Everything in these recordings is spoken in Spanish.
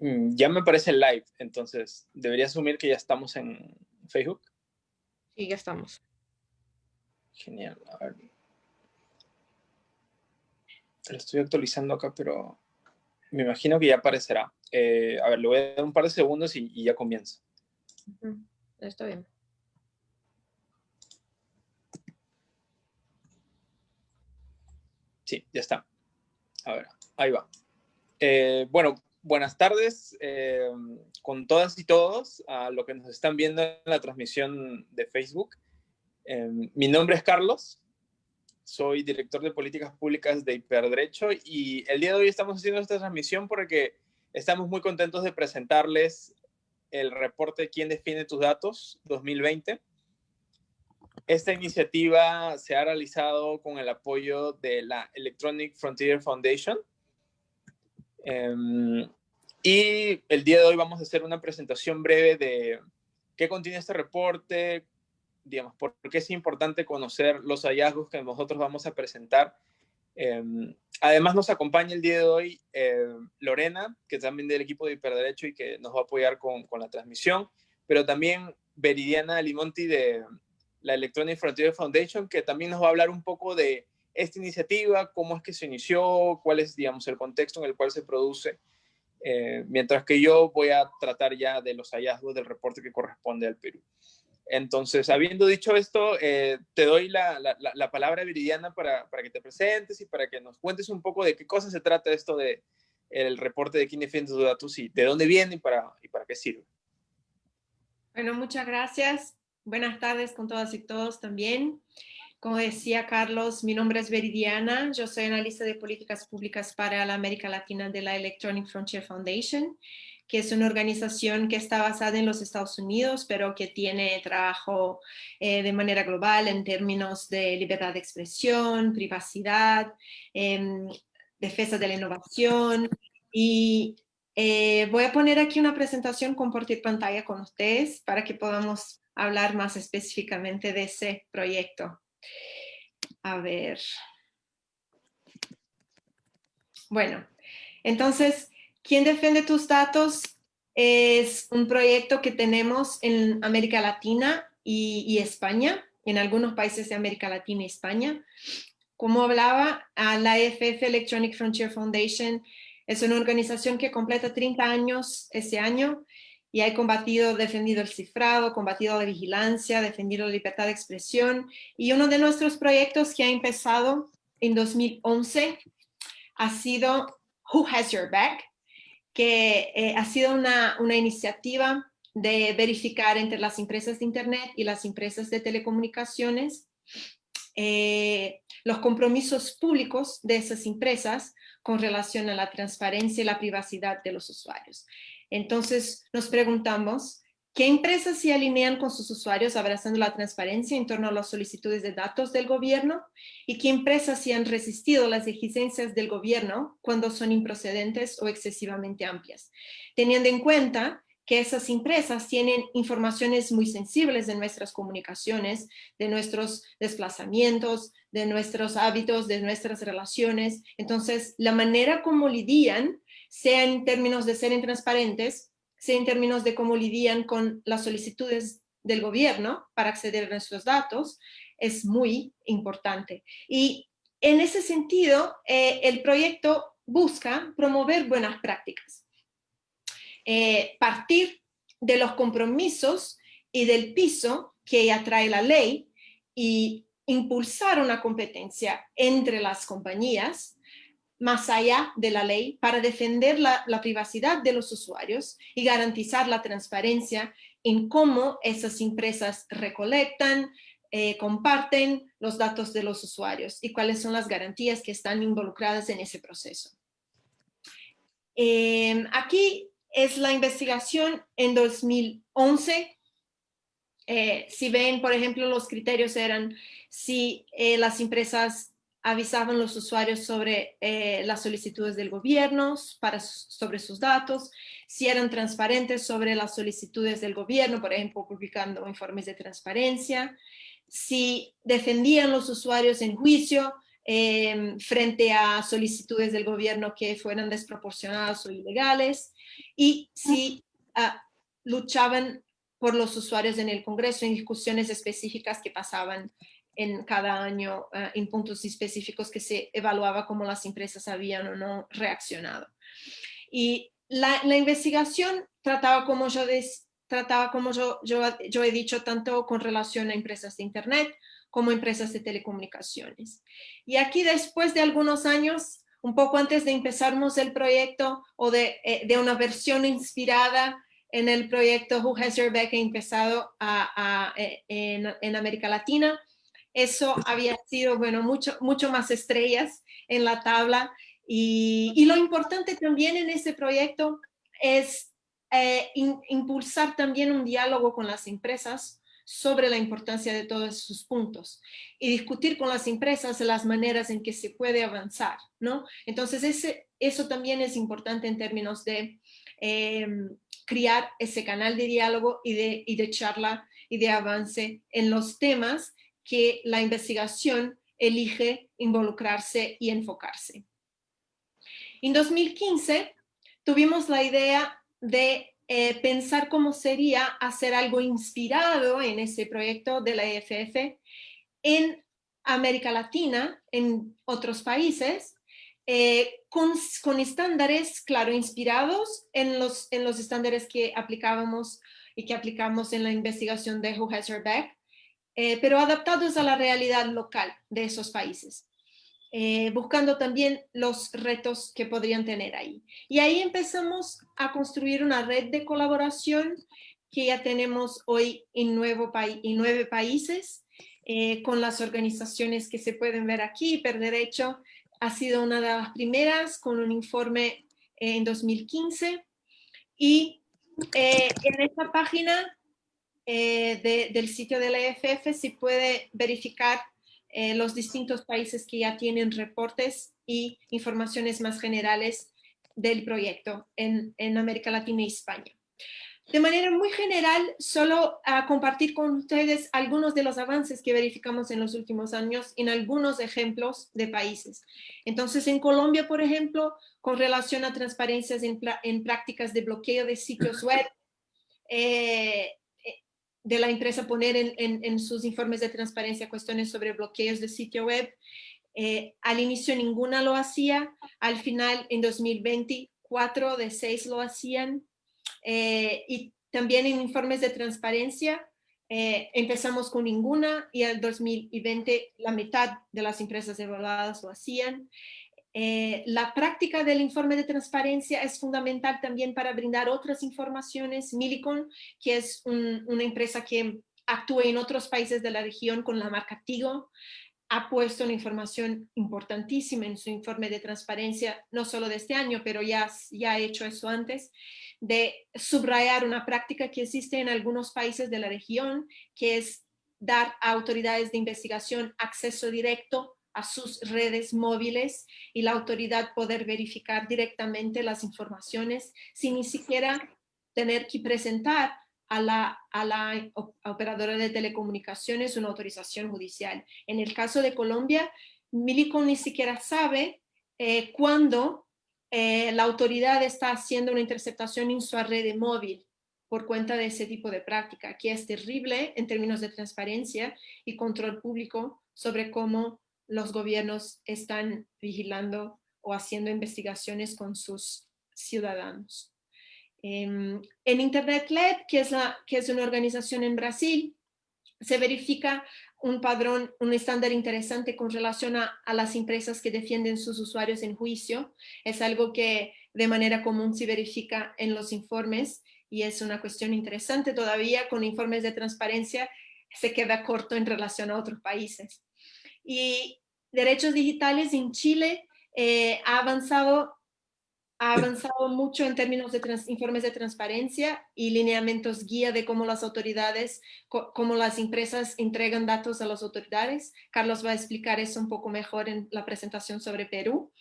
Mm, ya me parece live, entonces debería asumir que ya estamos en Facebook. Sí, ya estamos. Genial, a ver. Lo estoy actualizando acá, pero me imagino que ya aparecerá. Eh, a ver, le voy a dar un par de segundos y, ya comienza. Está bien. Sí, ya está. A ver, ahí va. Eh, bueno, buenas tardes eh, con todas y todos a lo que nos están viendo en la transmisión de Facebook. mi nombre es Carlos, soy director de políticas públicas de Hiperderecho y el día de hoy estamos haciendo esta transmisión porque estamos muy contentos de presentarles el reporte ¿Quién define tus datos 2020? Esta iniciativa se ha realizado con el apoyo de la Electronic Frontier Foundation. Em, y el día de hoy vamos a hacer una presentación breve de qué contiene este reporte, digamos, por qué es importante conocer los hallazgos que nosotros vamos a presentar. Em, además nos acompaña el día de hoy em, Lorena, que también del equipo de Hiperderecho y que nos va a apoyar con, con la transmisión, pero también Veridiana Limonti de la Electronic Frontier Foundation, que también nos va a hablar un poco de esta iniciativa, cómo es que se inició, cuál es, digamos, el contexto en el cual se produce, eh, mientras que yo voy a tratar ya de los hallazgos del reporte que corresponde al Perú. Entonces, habiendo dicho esto, eh, te doy la, la, palabra, Viridiana, para, para, que te presentes y para que nos cuentes un poco de qué cosa se trata esto de el reporte de quién defiende tus datos y de dónde viene y para, y para qué sirve. Bueno, muchas gracias. Buenas tardes con todas y todos también. Como decía Carlos, mi nombre es Veridiana, yo soy analista de políticas públicas para la América Latina de la Electronic Frontier Foundation que es una organización que está basada en los Estados Unidos, pero que tiene trabajo eh, de manera global en términos de libertad de expresión, privacidad, em, defensa de la innovación. Y eh, voy a poner aquí una presentación, compartir pantalla con ustedes para que podamos hablar más específicamente de ese proyecto. A ver. Bueno, entonces, ¿Quién defiende tus datos? Es un proyecto que tenemos en América Latina y, España, en algunos países de América Latina y España. Como hablaba, la EFF Electronic Frontier Foundation es una organización que completa 30 años este año y ha combatido, defendido el cifrado, combatido la vigilancia, defendido la libertad de expresión. Y uno de nuestros proyectos que ha empezado en 2011 ha sido Who Has Your Back, que eh, ha sido una, una, iniciativa de verificar entre las empresas de Internet y las empresas de telecomunicaciones eh, los compromisos públicos de esas empresas con relación a la transparencia y la privacidad de los usuarios. Entonces nos preguntamos, ¿Qué empresas se alinean con sus usuarios abrazando la transparencia en torno a las solicitudes de datos del gobierno? ¿Y qué empresas se han resistido las exigencias del gobierno cuando son improcedentes o excesivamente amplias? Teniendo en cuenta que esas empresas tienen informaciones muy sensibles de nuestras comunicaciones, de nuestros desplazamientos, de nuestros hábitos, de nuestras relaciones. Entonces, la manera como lidian, sea en términos de ser transparentes, sea en términos de cómo lidian con las solicitudes del gobierno para acceder a nuestros datos, es muy importante. Y en ese sentido, eh, el proyecto busca promover buenas prácticas, eh, partir de los compromisos y del piso que atrae la ley y impulsar una competencia entre las compañías más allá de la ley para defender la, privacidad de los usuarios y garantizar la transparencia en cómo esas empresas recolectan, eh, comparten los datos de los usuarios y cuáles son las garantías que están involucradas en ese proceso. Em, aquí es la investigación en 2011. Eh, si ven, por ejemplo, los criterios eran si eh, las empresas avisaban los usuarios sobre eh, las solicitudes del gobierno, sobre sus datos, si eran transparentes sobre las solicitudes del gobierno, por ejemplo, publicando informes de transparencia, si defendían los usuarios en juicio em, frente a solicitudes del gobierno que fueran desproporcionadas o ilegales, y si ah, luchaban por los usuarios en el Congreso en discusiones específicas que pasaban en cada año ah, en puntos específicos que se evaluaba cómo las empresas habían o no reaccionado. Y la, investigación trataba, como, yo, trataba como yo, yo, yo he dicho, tanto con relación a empresas de Internet como empresas de telecomunicaciones. Y aquí después de algunos años, un poco antes de empezarnos el proyecto o de, eh, de una versión inspirada en el proyecto Who Has Your Back empezado a, eh, en, en, América Latina. Eso había sido, bueno, mucho, mucho más estrellas en la tabla. Y, lo importante también en ese proyecto es eh, impulsar también un diálogo con las empresas sobre la importancia de todos sus puntos y discutir con las empresas las maneras en que se puede avanzar, ¿no? Entonces, ese, eso también es importante en términos de em, crear ese canal de diálogo y de, y de charla y de avance en los temas que la investigación elige involucrarse y enfocarse. En 2015 tuvimos la idea de eh, pensar cómo sería hacer algo inspirado en ese proyecto de la EFF en América Latina, en otros países, eh, con, estándares, claro, inspirados en los, en los estándares que aplicábamos y que aplicamos en la investigación de Who Has Her Back, eh, pero adaptados a la realidad local de esos países. Eh, buscando también los retos que podrían tener ahí. Y ahí empezamos a construir una red de colaboración que ya tenemos hoy en, nuevo en nueve países, con las organizaciones que se pueden ver aquí, Per Derecho, ha sido una de las primeras con un informe en 2015 y eh, en esta página eh, del sitio de la EFF se puede verificar eh, los distintos países que ya tienen reportes y informaciones más generales del proyecto en, América Latina y España. De manera muy general, solo a compartir con ustedes algunos de los avances que verificamos en los últimos años en algunos ejemplos de países. Entonces, en Colombia, por ejemplo, con relación a transparencias en, prácticas de bloqueo de sitios web, eh, de la empresa poner en, sus informes de transparencia cuestiones sobre bloqueos de sitio web. Eh, al inicio ninguna lo hacía, al final en 2020 cuatro de seis lo hacían, eh, y también en informes de transparencia eh, empezamos con ninguna y en 2020 la mitad de las empresas evaluadas lo hacían. Eh, la práctica del informe de transparencia es fundamental también para brindar otras informaciones. Milicon, que es una empresa que actúa en otros países de la región con la marca Tigo, ha puesto una información importantísima en su informe de transparencia, no solo de este año, pero ya, ya ha hecho eso antes de subrayar una práctica que existe en algunos países de la región, que es dar a autoridades de investigación acceso directo a sus redes móviles y la autoridad poder verificar directamente las informaciones sin ni siquiera tener que presentar a la, a la operadora de telecomunicaciones una autorización judicial. En el caso de Colombia, Milicon ni siquiera sabe eh, cuándo eh, la autoridad está haciendo una interceptación en su red móvil por cuenta de ese tipo de práctica, que es terrible en términos de transparencia y control público sobre cómo los gobiernos están vigilando o haciendo investigaciones con sus ciudadanos. Em, en Internet Lab, que es, una organización en Brasil, se verifica un padrón, un estándar interesante con relación a, las empresas que defienden sus usuarios en juicio. Es algo que de manera común se verifica en los informes y es una cuestión interesante todavía con informes de transparencia se queda corto en relación a otros países. Y derechos digitales en Chile eh, ha avanzado ha avanzado mucho en términos de informes de transparencia y lineamientos guía de cómo las autoridades, cómo las empresas entregan datos a las autoridades. Carlos va a explicar eso un poco mejor en la presentación sobre Perú.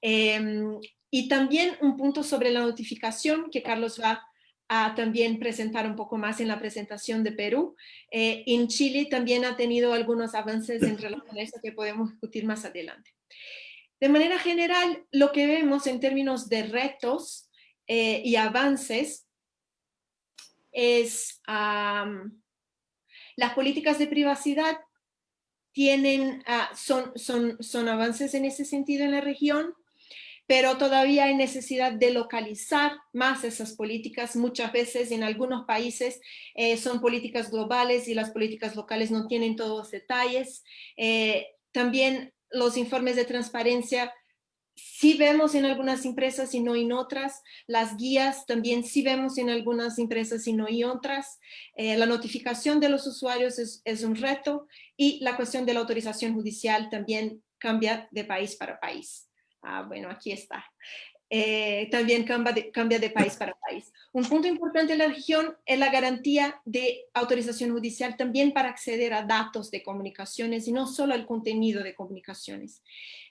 Em, y también un punto sobre la notificación que Carlos va a también presentar un poco más en la presentación de Perú. Eh, en Chile también ha tenido algunos avances en relación a eso que podemos discutir más adelante. De manera general, lo que vemos en términos de retos eh, y avances es las políticas de privacidad tienen, ah, son, son, son avances en ese sentido en la región, pero todavía hay necesidad de localizar más esas políticas. Muchas veces en algunos países eh, son políticas globales y las políticas locales no tienen todos los detalles. Eh, también los informes de transparencia sí vemos en algunas empresas y no en otras. Las guías también sí vemos en algunas empresas y no en otras. Eh, la notificación de los usuarios es, es, un reto y la cuestión de la autorización judicial también cambia de país para país. Ah, bueno, aquí está. Eh, también cambia de, cambia de, país para país. Un punto importante en la región es la garantía de autorización judicial también para acceder a datos de comunicaciones y no solo al contenido de comunicaciones.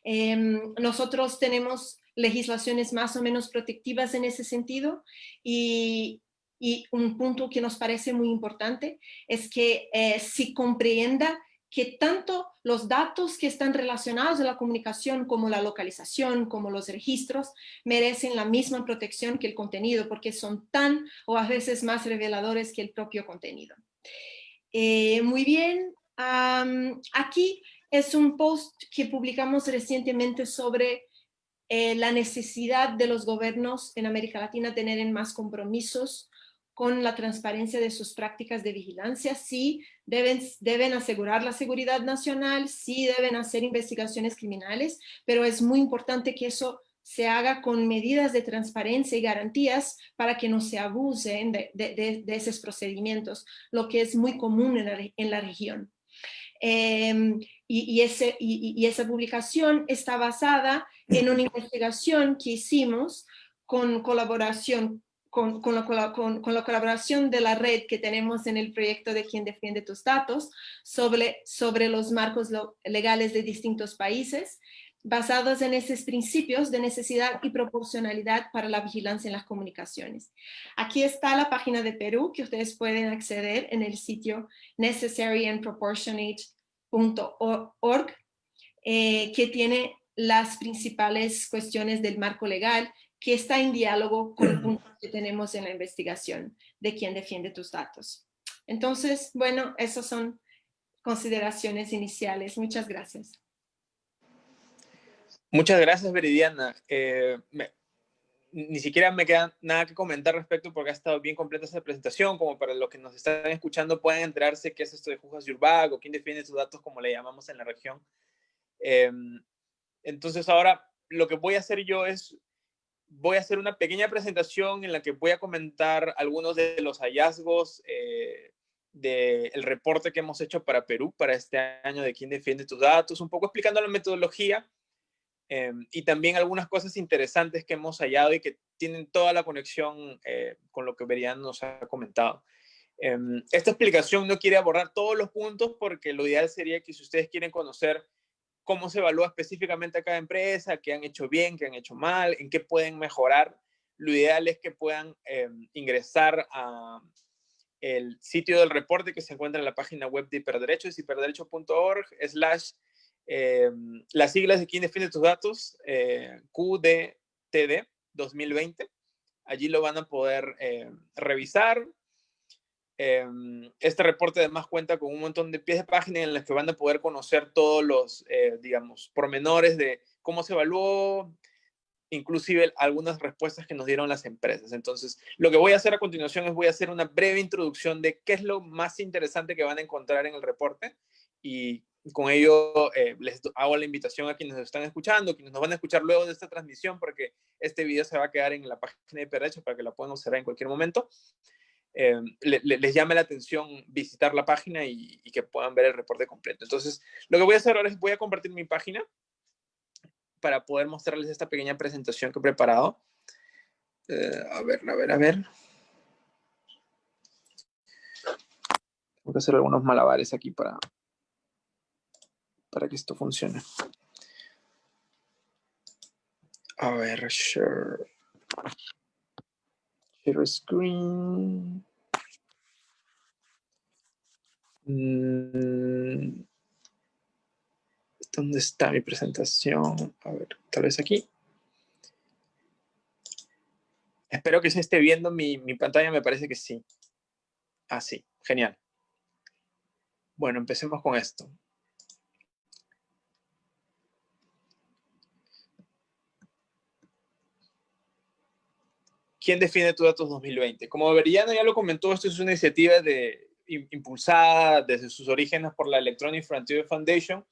Em, nosotros tenemos legislaciones más o menos protectivas en ese sentido y, y un punto que nos parece muy importante es que eh, si comprenda que tanto los datos que están relacionados a la comunicación como la localización, como los registros, merecen la misma protección que el contenido porque son tan o a veces más reveladores que el propio contenido. Eh, muy bien, aquí es un post que publicamos recientemente sobre eh, la necesidad de los gobiernos en América Latina tener más compromisos con la transparencia de sus prácticas de vigilancia, sí deben, deben asegurar la seguridad nacional, sí deben hacer investigaciones criminales, pero es muy importante que eso se haga con medidas de transparencia y garantías para que no se abusen de, esos procedimientos, lo que es muy común en la, región. Em, y, ese, y, esa publicación está basada en una investigación que hicimos con colaboración con, la, colaboración de la red que tenemos en el proyecto de Quien Defiende Tus Datos sobre, sobre los marcos legales de distintos países, basados en esos principios de necesidad y proporcionalidad para la vigilancia en las comunicaciones. Aquí está la página de Perú que ustedes pueden acceder en el sitio necessaryandproportionate.org, eh, que tiene las principales cuestiones del marco legal que está en diálogo con el punto que tenemos en la investigación de quién defiende tus datos. Entonces, bueno, esas son consideraciones iniciales. Muchas gracias. Muchas gracias, Veridiana. Eh, ni siquiera me queda nada que comentar respecto porque ha estado bien completa esta presentación, como para los que nos están escuchando puedan enterarse qué es esto de Jujas Yurbag o quién defiende tus datos, como le llamamos en la región. Em, entonces ahora lo que voy a hacer yo es voy a hacer una pequeña presentación en la que voy a comentar algunos de los hallazgos eh, del reporte que hemos hecho para Perú, para este año de quién defiende tus datos, un poco explicando la metodología eh, y también algunas cosas interesantes que hemos hallado y que tienen toda la conexión eh, con lo que Verian nos ha comentado. esta explicación no quiere abordar todos los puntos porque lo ideal sería que si ustedes quieren conocer cómo se evalúa específicamente a cada empresa, qué han hecho bien, qué han hecho mal, en qué pueden mejorar. Lo ideal es que puedan eh, ingresar a el sitio del reporte que se encuentra en la página web de hiperderechos, hiperderecho.org, slash, eh, las siglas de quién defiende tus datos, eh, QDTD 2020. Allí lo van a poder revisar, Em, este reporte además cuenta con un montón de pies de página en los que van a poder conocer todos los, eh, digamos, pormenores de cómo se evaluó, inclusive algunas respuestas que nos dieron las empresas. Entonces, lo que voy a hacer a continuación es voy a hacer una breve introducción de qué es lo más interesante que van a encontrar en el reporte y con ello eh, les hago la invitación a quienes nos están escuchando, quienes nos van a escuchar luego de esta transmisión, porque este video se va a quedar en la página de Perrecho para que la puedan observar en cualquier momento. Eh, les llame la atención visitar la página y, que puedan ver el reporte completo. Entonces, lo que voy a hacer ahora es voy a compartir mi página para poder mostrarles esta pequeña presentación que he preparado. Eh, a ver, a ver, a ver. Tengo que hacer algunos malabares aquí para, para que esto funcione. A ver, sure. Share screen. Mm, ¿Dónde está mi presentación? A ver, tal vez aquí. Espero que se esté viendo mi, mi pantalla, me parece que sí. Ah, sí, genial. Bueno, empecemos con esto. ¿Quién define tu datos 2020? Como Veridiana ya lo comentó, esto es una iniciativa de, impulsada desde sus orígenes por la Electronic Frontier Foundation,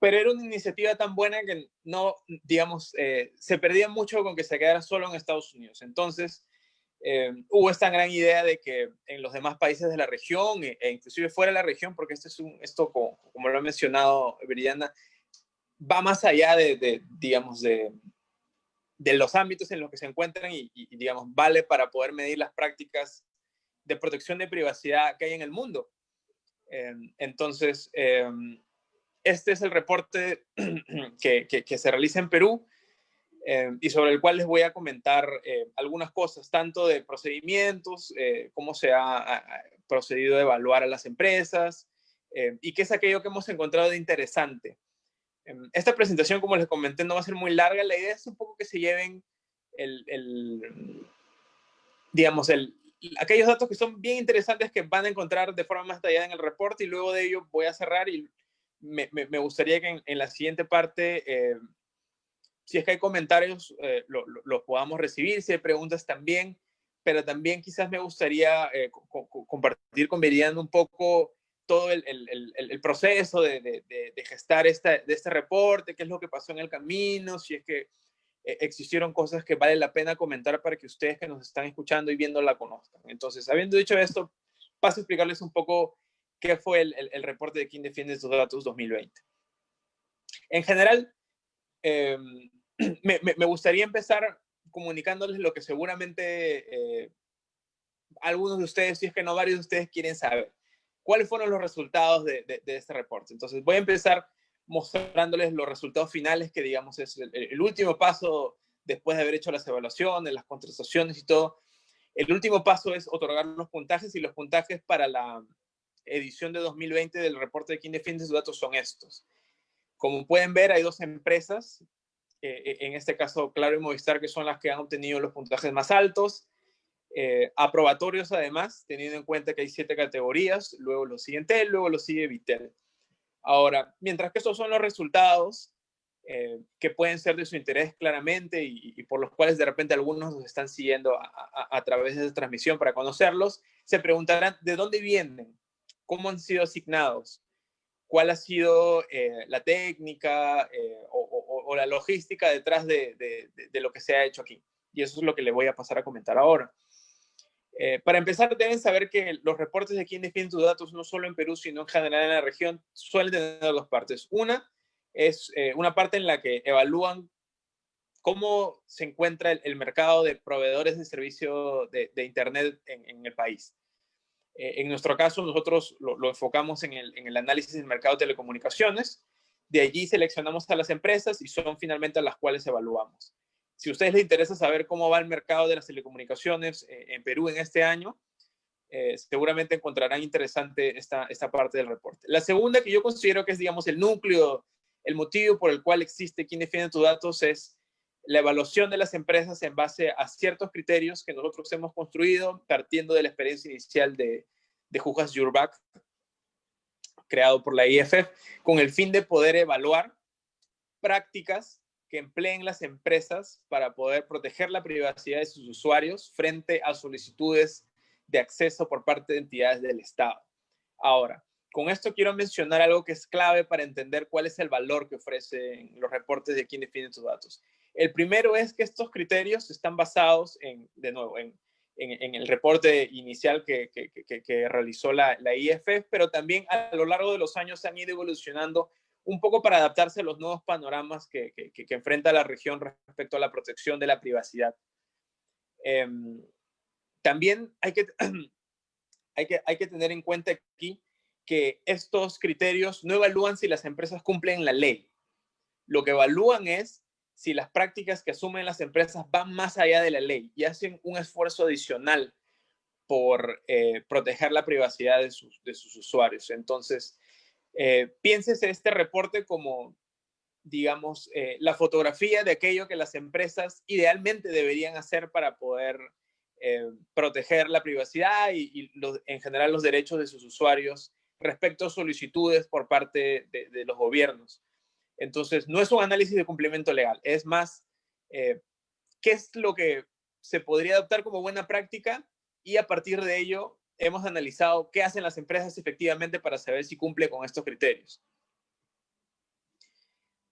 pero era una iniciativa tan buena que no, digamos, eh, se perdía mucho con que se quedara solo en Estados Unidos. Entonces, eh, hubo esta gran idea de que en los demás países de la región e, e inclusive fuera de la región, porque este es un, esto, como, como lo ha mencionado Veridiana, va más allá de, de digamos, de, de los ámbitos en los que se encuentran y, digamos, vale para poder medir las prácticas de protección de privacidad que hay en el mundo. Em, entonces, em, este es el reporte que, se realiza en Perú em, y sobre el cual les voy a comentar eh, algunas cosas, tanto de procedimientos, eh, cómo se ha, procedido a evaluar a las empresas y qué es aquello que hemos encontrado de interesante. Em, esta presentación, como les comenté, no va a ser muy larga. La idea es un poco que se lleven el, digamos, el, aquellos datos que son bien interesantes que van a encontrar de forma más detallada en el reporte y luego de ello voy a cerrar y me, me, gustaría que en, la siguiente parte, eh, si es que hay comentarios, eh, los podamos recibir, si hay preguntas también, pero también quizás me gustaría eh, compartir con Meridian un poco todo el, el, el, proceso de, de, de, gestar esta, de este reporte, qué es lo que pasó en el camino, si es que eh, existieron cosas que vale la pena comentar para que ustedes que nos están escuchando y viendo la conozcan. Entonces, habiendo dicho esto, paso a explicarles un poco qué fue el, reporte de quién defiende estos datos 2020. En general, em, me, me, gustaría empezar comunicándoles lo que seguramente eh, algunos de ustedes, si es que no varios de ustedes quieren saber cuáles fueron los resultados de, este reporte. Entonces voy a empezar mostrándoles los resultados finales, que digamos es el, último paso después de haber hecho las evaluaciones, las contrataciones y todo. El último paso es otorgar los puntajes y los puntajes para la edición de 2020 del reporte de quién defiende sus datos son estos. Como pueden ver, hay dos empresas, eh, en este caso Claro y Movistar, que son las que han obtenido los puntajes más altos. Eh, aprobatorios además, teniendo en cuenta que hay siete categorías, luego lo sigue Entel, luego lo sigue Vitel. Ahora, mientras que estos son los resultados eh, que pueden ser de su interés claramente y, por los cuales de repente algunos nos están siguiendo a, través de esta transmisión para conocerlos, se preguntarán de dónde vienen, cómo han sido asignados, cuál ha sido eh, la técnica o, la logística detrás de, de lo que se ha hecho aquí. Y eso es lo que le voy a pasar a comentar ahora. Eh, para empezar, deben saber que los reportes de quién defiende tus datos, no solo en Perú, sino en general en la región, suelen tener dos partes. Una es eh, una parte en la que evalúan cómo se encuentra el, mercado de proveedores de servicio de, Internet en, el país. Eh, en nuestro caso, nosotros lo, enfocamos en el, en el, análisis del mercado de telecomunicaciones. De allí seleccionamos a las empresas y son finalmente a las cuales evaluamos. Si a ustedes les interesa saber cómo va el mercado de las telecomunicaciones eh, en Perú en este año, eh, seguramente encontrarán interesante esta, esta parte del reporte. La segunda que yo considero que es, digamos, el núcleo, el motivo por el cual existe quien defiende tus datos es la evaluación de las empresas en base a ciertos criterios que nosotros hemos construido partiendo de la experiencia inicial de, de Jujas Jurbac, creado por la IFF, con el fin de poder evaluar prácticas que empleen las empresas para poder proteger la privacidad de sus usuarios frente a solicitudes de acceso por parte de entidades del Estado. Ahora, con esto quiero mencionar algo que es clave para entender cuál es el valor que ofrecen los reportes de quién define tus datos. El primero es que estos criterios están basados en, de nuevo, en, en, el reporte inicial que, que, que, realizó la, la IFF, pero también a lo largo de los años han ido evolucionando un poco para adaptarse a los nuevos panoramas que, enfrenta la región respecto a la protección de la privacidad. Em, también hay que, hay, que, hay que tener en cuenta aquí que estos criterios no evalúan si las empresas cumplen la ley. Lo que evalúan es si las prácticas que asumen las empresas van más allá de la ley y hacen un esfuerzo adicional por eh, proteger la privacidad de sus, usuarios. Entonces, eh, este reporte como, digamos, eh, la fotografía de aquello que las empresas idealmente deberían hacer para poder eh, proteger la privacidad y, en general los derechos de sus usuarios respecto a solicitudes por parte de, los gobiernos. Entonces, no es un análisis de cumplimiento legal, es más, eh, qué es lo que se podría adoptar como buena práctica y a partir de ello hemos analizado qué hacen las empresas efectivamente para saber si cumple con estos criterios.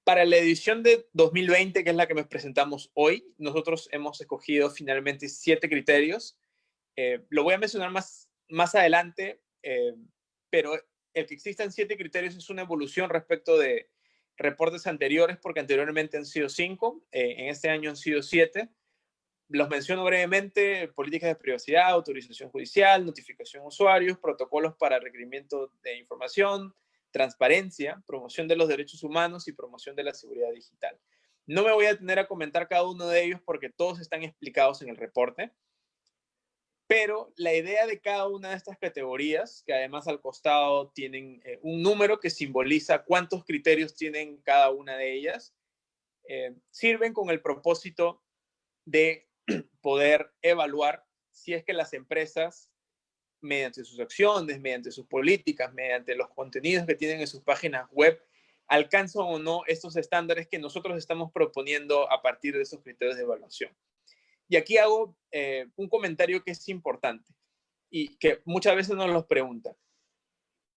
Para la edición de 2020, que es la que nos presentamos hoy, nosotros hemos escogido finalmente siete criterios. Eh, lo voy a mencionar más, más adelante, eh, pero el que existan siete criterios es una evolución respecto de reportes anteriores, porque anteriormente han sido cinco, eh, en este año han sido siete. Los menciono brevemente, políticas de privacidad, autorización judicial, notificación usuarios, protocolos para requerimiento de información, transparencia, promoción de los derechos humanos y promoción de la seguridad digital. No me voy a tener a comentar cada uno de ellos porque todos están explicados en el reporte, pero la idea de cada una de estas categorías, que además al costado tienen eh, un número que simboliza cuántos criterios tienen cada una de ellas, eh, sirven con el propósito de poder evaluar si es que las empresas mediante sus acciones, mediante sus políticas, mediante los contenidos que tienen en sus páginas web, alcanzan o no estos estándares que nosotros estamos proponiendo a partir de esos criterios de evaluación. Y aquí hago eh, un comentario que es importante y que muchas veces nos los preguntan.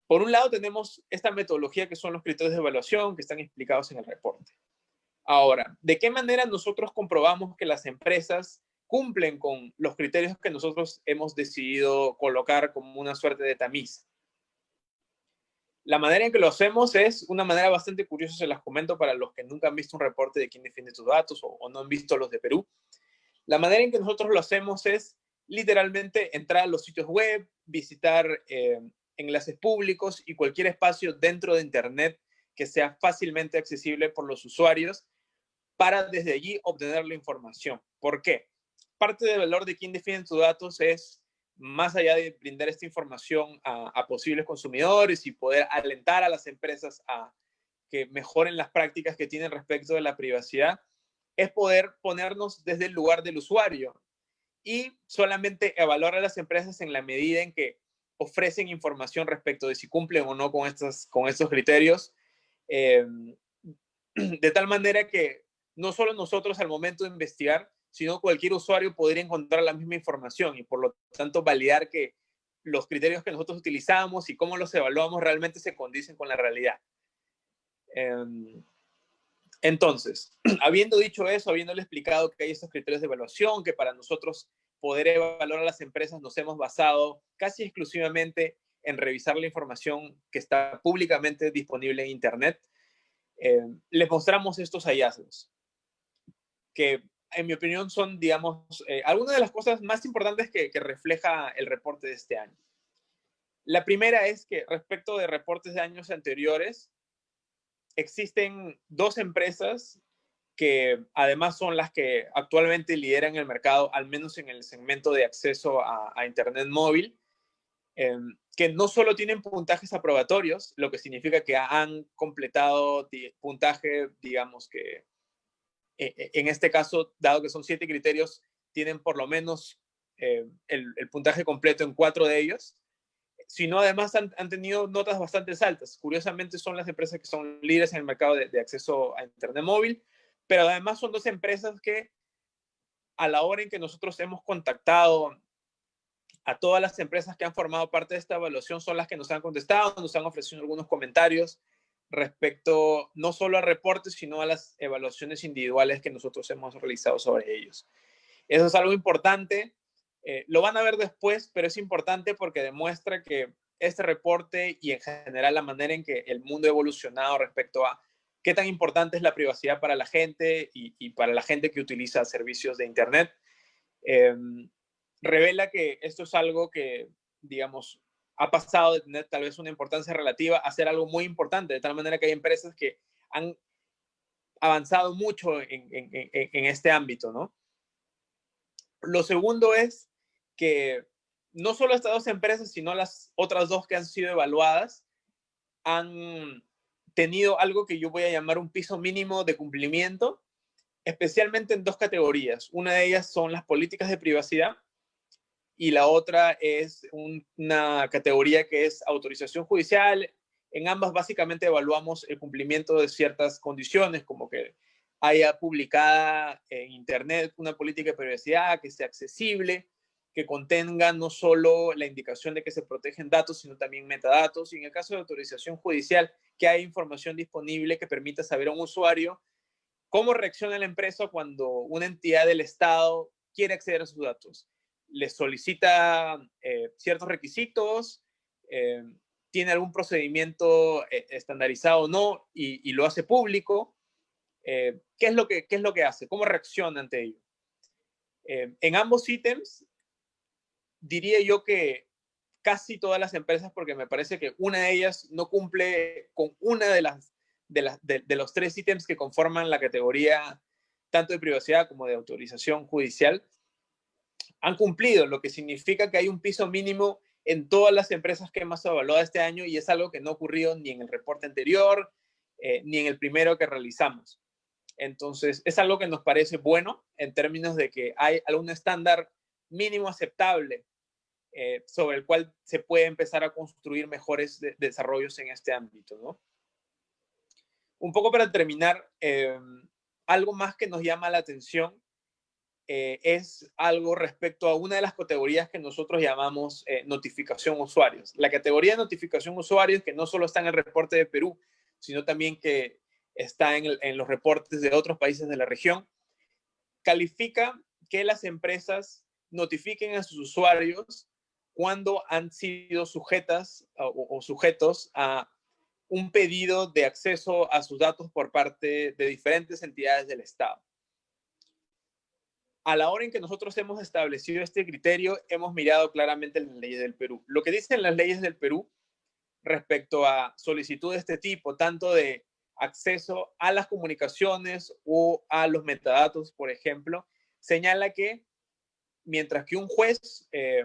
Por un lado tenemos esta metodología que son los criterios de evaluación que están explicados en el reporte. Ahora, ¿de qué manera nosotros comprobamos que las empresas cumplen con los criterios que nosotros hemos decidido colocar como una suerte de tamiz. La manera en que lo hacemos es una manera bastante curiosa, se las comento para los que nunca han visto un reporte de quién defiende tus datos o, no han visto los de Perú. La manera en que nosotros lo hacemos es literalmente entrar a los sitios web, visitar eh, enlaces públicos y cualquier espacio dentro de Internet que sea fácilmente accesible por los usuarios para desde allí obtener la información. ¿Por qué? parte del valor de quién defiende tus datos es, más allá de brindar esta información a, posibles consumidores y poder alentar a las empresas a que mejoren las prácticas que tienen respecto de la privacidad, es poder ponernos desde el lugar del usuario y solamente evaluar a las empresas en la medida en que ofrecen información respecto de si cumplen o no con, estas, con estos criterios, eh, de tal manera que no solo nosotros al momento de investigar, sino cualquier usuario podría encontrar la misma información y por lo tanto validar que los criterios que nosotros utilizamos y cómo los evaluamos realmente se condicen con la realidad. Em, entonces, habiendo dicho eso, habiéndole explicado que hay estos criterios de evaluación, que para nosotros poder evaluar a las empresas nos hemos basado casi exclusivamente en revisar la información que está públicamente disponible en Internet, em, les mostramos estos hallazgos, que en mi opinión, son, digamos, eh, algunas de las cosas más importantes que, refleja el reporte de este año. La primera es que respecto de reportes de años anteriores, existen dos empresas que además son las que actualmente lideran el mercado, al menos en el segmento de acceso a, Internet móvil, em, que no solo tienen puntajes aprobatorios, lo que significa que han completado puntaje, digamos que eh, eh, en este caso, dado que son siete criterios, tienen por lo menos eh, el, puntaje completo en cuatro de ellos, sino además han, tenido notas bastante altas. Curiosamente son las empresas que son líderes en el mercado de, acceso a Internet móvil, pero además son dos empresas que a la hora en que nosotros hemos contactado a todas las empresas que han formado parte de esta evaluación son las que nos han contestado, nos han ofrecido algunos comentarios respecto no solo a reportes, sino a las evaluaciones individuales que nosotros hemos realizado sobre ellos. Eso es algo importante. Eh, lo van a ver después, pero es importante porque demuestra que este reporte y en general la manera en que el mundo ha evolucionado respecto a qué tan importante es la privacidad para la gente y, para la gente que utiliza servicios de Internet, em, revela que esto es algo que, digamos, ha pasado de tener tal vez una importancia relativa a ser algo muy importante, de tal manera que hay empresas que han, avanzado mucho en, este ámbito, ¿no? Lo segundo es que no solo estas dos empresas, sino las otras dos que han sido evaluadas, han tenido algo que yo voy a llamar un piso mínimo de cumplimiento, especialmente en dos categorías. Una de ellas son las políticas de privacidad y la otra es una categoría que es autorización judicial. En ambas básicamente evaluamos el cumplimiento de ciertas condiciones, como que haya publicada en Internet una política de privacidad que sea accesible, que contenga no solo la indicación de que se protegen datos, sino también metadatos. Y en el caso de autorización judicial, que hay información disponible que permita saber a un usuario cómo reacciona la empresa cuando una entidad del Estado quiere acceder a sus datos. Le solicita eh, ciertos requisitos, eh, tiene algún procedimiento eh, estandarizado o no y, lo hace público. ¿qué, es lo que, ¿Qué es lo que hace? ¿Cómo reacciona ante ello? en ambos ítems diría yo que casi todas las empresas, porque me parece que una de ellas no cumple con una de las de, los tres ítems que conforman la categoría tanto de privacidad como de autorización judicial, han cumplido, lo que significa que hay un piso mínimo en todas las empresas que hemos evaluado este año y es algo que no ha ocurrido ni en el reporte anterior, eh, ni en el primero que realizamos. Entonces, es algo que nos parece bueno en términos de que hay algún estándar mínimo aceptable eh, sobre el cual se puede empezar a construir mejores desarrollos en este ámbito. ¿no? Un poco para terminar, eh, algo más que nos llama la atención eh, es algo respecto a una de las categorías que nosotros llamamos notificación usuarios. La categoría de notificación usuarios, que no solo está en el reporte de Perú, sino también que está en los reportes de otros países de la región, califica que las empresas notifiquen a sus usuarios cuando han sido sujetas o, sujetos a un pedido de acceso a sus datos por parte de diferentes entidades del Estado. A la hora en que nosotros hemos establecido este criterio, hemos mirado claramente las leyes del Perú. Lo que dicen las leyes del Perú respecto a solicitud de este tipo, tanto de acceso a las comunicaciones o a los metadatos, por ejemplo, señala que mientras que un juez eh,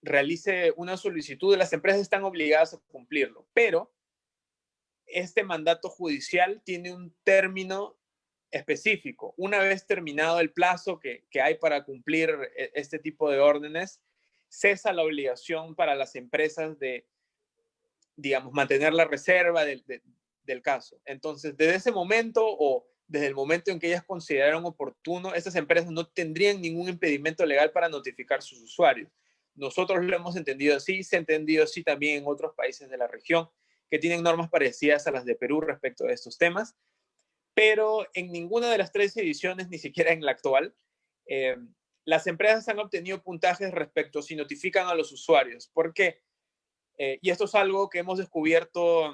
realice una solicitud, las empresas están obligadas a cumplirlo, pero este mandato judicial tiene un término específico. Una vez terminado el plazo que, hay para cumplir e, este tipo de órdenes, cesa la obligación para las empresas de, digamos, mantener la reserva del, del caso. Entonces, desde ese momento o desde el momento en que ellas consideraron oportuno, estas empresas no tendrían ningún impedimento legal para notificar a sus usuarios. Nosotros lo hemos entendido así, se ha entendido así también en otros países de la región que tienen normas parecidas a las de Perú respecto a estos temas, pero en ninguna de las tres ediciones, ni siquiera en la actual, eh, las empresas han obtenido puntajes respecto si notifican a los usuarios. ¿Por qué? Eh, y esto es algo que hemos descubierto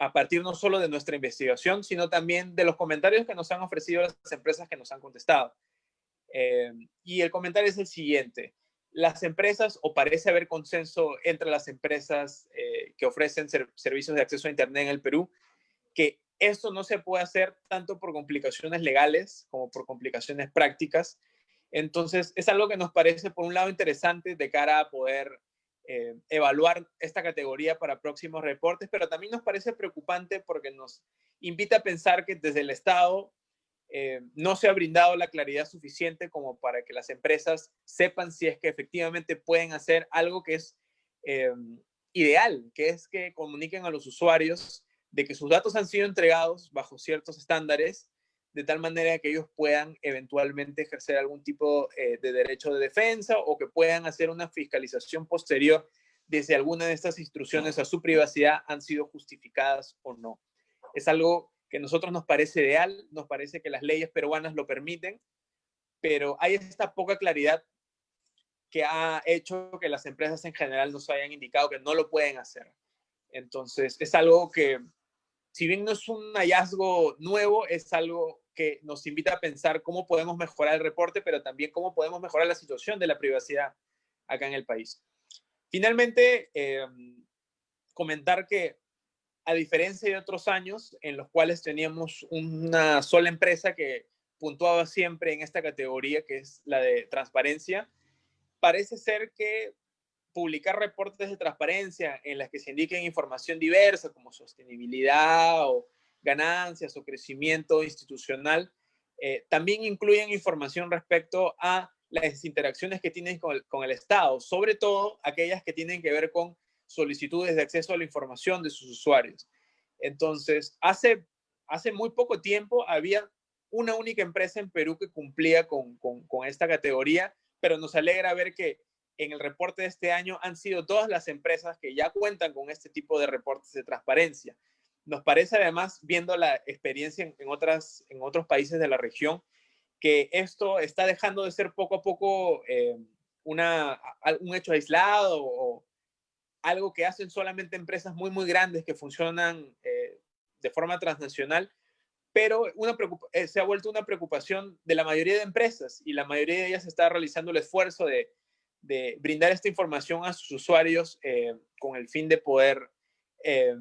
a partir no solo de nuestra investigación, sino también de los comentarios que nos han ofrecido las empresas que nos han contestado. Eh, y el comentario es el siguiente las empresas, o parece haber consenso entre las empresas que ofrecen servicios de acceso a Internet en el Perú, que esto no se puede hacer tanto por complicaciones legales como por complicaciones prácticas. Entonces, es algo que nos parece, por un lado, interesante de cara a poder eh, evaluar esta categoría para próximos reportes, pero también nos parece preocupante porque nos invita a pensar que desde el Estado eh, no se ha brindado la claridad suficiente como para que las empresas sepan si es que efectivamente pueden hacer algo que es eh, ideal, que es que comuniquen a los usuarios de que sus datos han sido entregados bajo ciertos estándares, de tal manera que ellos puedan eventualmente ejercer algún tipo eh, de derecho de defensa o que puedan hacer una fiscalización posterior de si alguna de estas instrucciones a su privacidad han sido justificadas o no. Es algo que a nosotros nos parece ideal, nos parece que las leyes peruanas lo permiten, pero hay esta poca claridad que ha hecho que las empresas en general nos hayan indicado que no lo pueden hacer. Entonces, es algo que, si bien no es un hallazgo nuevo, es algo que nos invita a pensar cómo podemos mejorar el reporte, pero también cómo podemos mejorar la situación de la privacidad acá en el país. Finalmente, em, comentar que a diferencia de otros años en los cuales teníamos una sola empresa que puntuaba siempre en esta categoría, que es la de transparencia, parece ser que publicar reportes de transparencia en las que se indiquen información diversa como sostenibilidad o ganancias o crecimiento institucional, eh, también incluyen información respecto a las interacciones que tienen con el, Estado, sobre todo aquellas que tienen que ver con solicitudes de acceso a la información de sus usuarios. Entonces, hace, hace muy poco tiempo había una única empresa en Perú que cumplía con, con esta categoría, pero nos alegra ver que en el reporte de este año han sido todas las empresas que ya cuentan con este tipo de reportes de transparencia. Nos parece además, viendo la experiencia en, otras, en otros países de la región, que esto está dejando de ser poco a poco eh, una, un hecho aislado o algo que hacen solamente empresas muy, muy grandes que funcionan eh, de forma transnacional, pero una eh, se ha vuelto una preocupación de la mayoría de empresas y la mayoría de ellas está realizando el esfuerzo de, de brindar esta información a sus usuarios eh, con el fin de poder eh,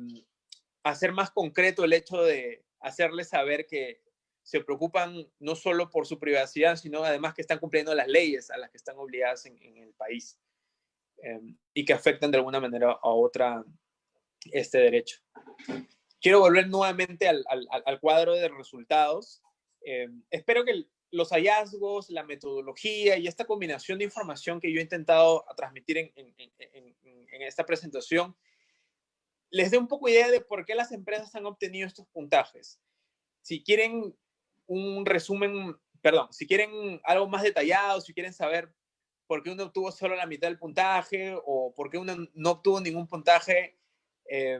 hacer más concreto el hecho de hacerles saber que se preocupan no solo por su privacidad, sino además que están cumpliendo las leyes a las que están obligadas en, el país eh, y que afectan de alguna manera a otra este derecho. Quiero volver nuevamente al, al cuadro de resultados. espero que los hallazgos, la metodología y esta combinación de información que yo he intentado transmitir en, esta presentación, les dé un poco idea de por qué las empresas han obtenido estos puntajes. Si quieren un resumen, perdón, si quieren algo más detallado, si quieren saber por qué uno obtuvo solo la mitad del puntaje o por qué uno no obtuvo ningún puntaje, eh,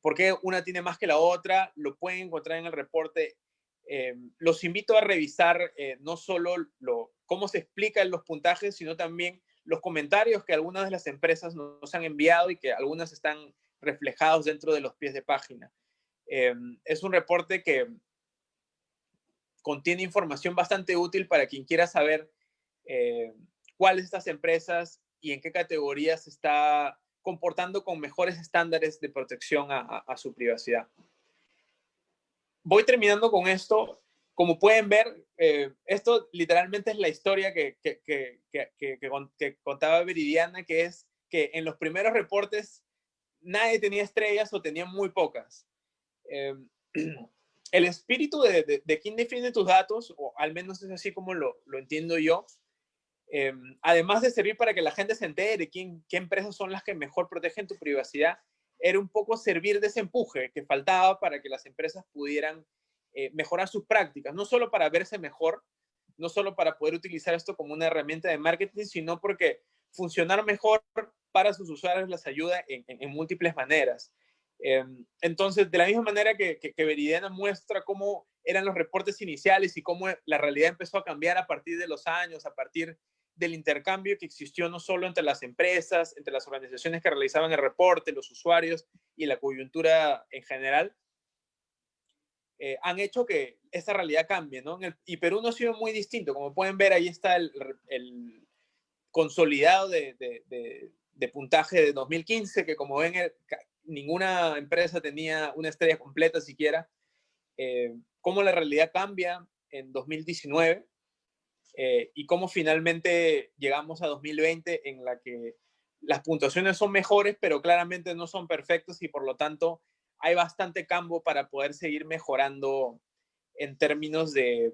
por qué una tiene más que la otra, lo pueden encontrar en el reporte eh, los invito a revisar eh, no solo lo, cómo se explican los puntajes, sino también los comentarios que algunas de las empresas nos han enviado y que algunas están reflejados dentro de los pies de página. Eh, es un reporte que contiene información bastante útil para quien quiera saber cuáles de estas empresas y en qué categorías se está comportando con mejores estándares de protección a su privacidad voy terminando con esto. Como pueden ver, eh, esto literalmente es la historia que, que, que, que, contaba Veridiana, que es que en los primeros reportes nadie tenía estrellas o tenía muy pocas. Em, el espíritu de, de, quién define tus datos, o al menos es así como lo, lo entiendo yo, em, además de servir para que la gente se entere quién, qué empresas son las que mejor protegen tu privacidad, era un poco servir de ese empuje que faltaba para que las empresas pudieran eh, mejorar sus prácticas, no solo para verse mejor, no solo para poder utilizar esto como una herramienta de marketing, sino porque funcionar mejor para sus usuarios les ayuda en, múltiples maneras. Em, entonces, de la misma manera que, que, que, Veridiana muestra cómo eran los reportes iniciales y cómo la realidad empezó a cambiar a partir de los años, a partir del intercambio que existió no solo entre las empresas, entre las organizaciones que realizaban el reporte, los usuarios y la coyuntura en general, eh, han hecho que esta realidad cambie, ¿no? y Perú no ha sido muy distinto. Como pueden ver, ahí está el, consolidado de, puntaje de 2015, que como ven, ninguna empresa tenía una estrella completa siquiera. Eh, cómo la realidad cambia en 2019 eh, y cómo finalmente llegamos a 2020 en la que las puntuaciones son mejores, pero claramente no son perfectas y por lo tanto hay bastante campo para poder seguir mejorando en términos de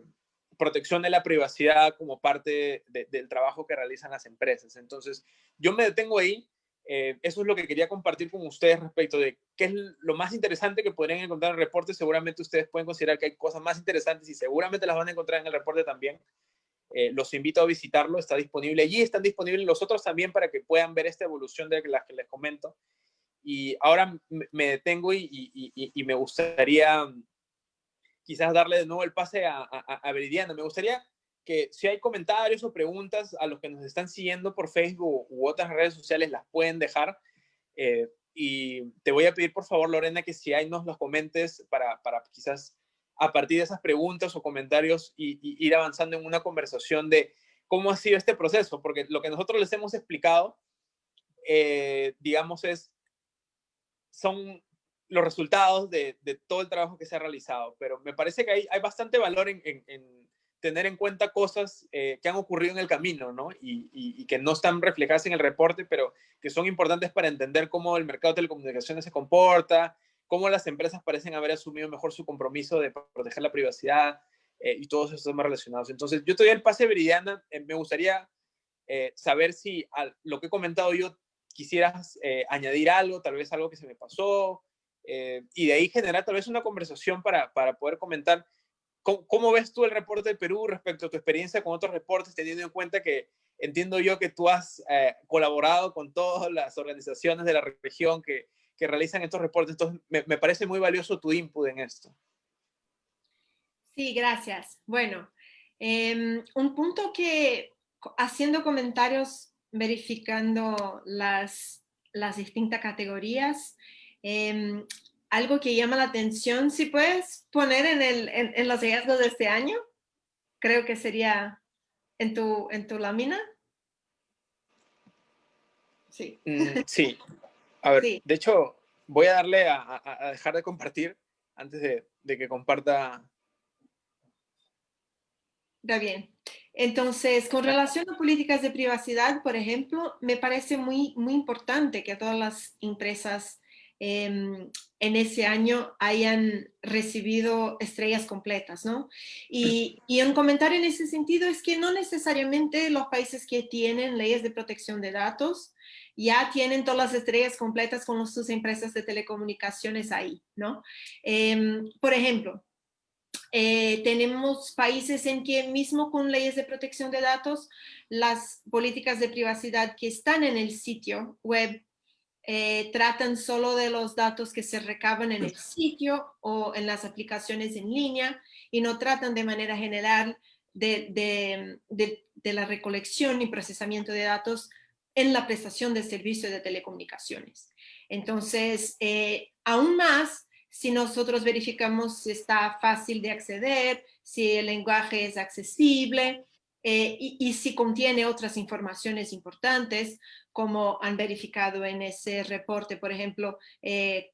protección de la privacidad como parte del trabajo que realizan las empresas. Entonces, yo me detengo ahí. Eh, eso es lo que quería compartir con ustedes respecto de qué es lo más interesante que podrían encontrar en el reporte. Seguramente ustedes pueden considerar que hay cosas más interesantes y seguramente las van a encontrar en el reporte también. Eh, los invito a visitarlo, está disponible allí, están disponibles los otros también para que puedan ver esta evolución de las que les comento. Y ahora me detengo y, me gustaría quizás darle de nuevo el pase a, a, Veridiana. Me gustaría que si hay comentarios o preguntas a los que nos están siguiendo por Facebook u otras redes sociales, las pueden dejar. Eh, y te voy a pedir, por favor, Lorena, que si hay nos los comentes para, para quizás a partir de esas preguntas o comentarios y, ir avanzando en una conversación de cómo ha sido este proceso, porque lo que nosotros les hemos explicado, eh, digamos, es, son los resultados de, todo el trabajo que se ha realizado, pero me parece que hay, hay bastante valor en, tener en cuenta cosas eh, que han ocurrido en el camino, ¿no? Y, que no están reflejadas en el reporte, pero que son importantes para entender cómo el mercado de telecomunicaciones se comporta, cómo las empresas parecen haber asumido mejor su compromiso de proteger la privacidad eh, y todos esos temas relacionados. Entonces, yo te doy el pase, Viridiana. Eh, me gustaría saber si a lo que he comentado yo quisieras añadir algo, tal vez algo que se me pasó, y de ahí generar tal vez una conversación para, para poder comentar ¿Cómo, ves tú el reporte de Perú respecto a tu experiencia con otros reportes, teniendo en cuenta que entiendo yo que tú has eh, colaborado con todas las organizaciones de la región que, que realizan estos reportes? Entonces, me, me, parece muy valioso tu input en esto. Sí, gracias. Bueno, em, un punto que haciendo comentarios, verificando las, las distintas categorías, eh, algo que llama la atención, si puedes poner en, el, en, los hallazgos de este año, creo que sería en tu, en tu lámina. Sí. Mm, sí. A ver, de hecho, voy a darle a, a, dejar de compartir antes de, de, que comparta. Está bien. Entonces, con relación a políticas de privacidad, por ejemplo, me parece muy, muy importante que todas las empresas Em, en ese año hayan recibido estrellas completas, ¿no? Y, y, un comentario en ese sentido es que no necesariamente los países que tienen leyes de protección de datos ya tienen todas las estrellas completas con sus empresas de telecomunicaciones ahí, ¿no? Em, por ejemplo, eh, tenemos países en que mismo con leyes de protección de datos, las políticas de privacidad que están en el sitio web eh, tratan solo de los datos que se recaban en el sitio o en las aplicaciones en línea y no tratan de manera general de, la recolección y procesamiento de datos en la prestación de servicios de telecomunicaciones. Entonces, eh, aún más, si nosotros verificamos si está fácil de acceder, si el lenguaje es accesible, eh, y, si contiene otras informaciones importantes, como han verificado en ese reporte, por ejemplo, eh,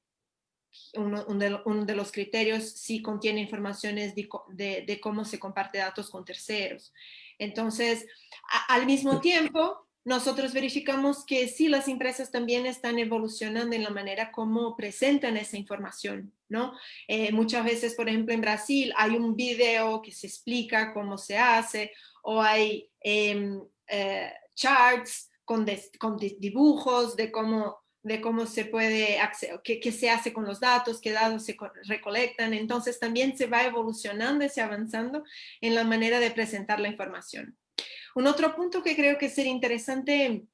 uno, de, los criterios si contiene informaciones de, cómo se comparte datos con terceros. Entonces, al mismo tiempo, nosotros verificamos que sí, las empresas también están evolucionando en la manera como presentan esa información, ¿no? Eh, muchas veces, por ejemplo, en Brasil hay un video que se explica cómo se hace, o hay em, eh, charts con, dibujos de cómo, de cómo se puede, qué, qué, se hace con los datos, qué datos se recolectan. Entonces también se va evolucionando y se avanzando en la manera de presentar la información. Un otro punto que creo que sería interesante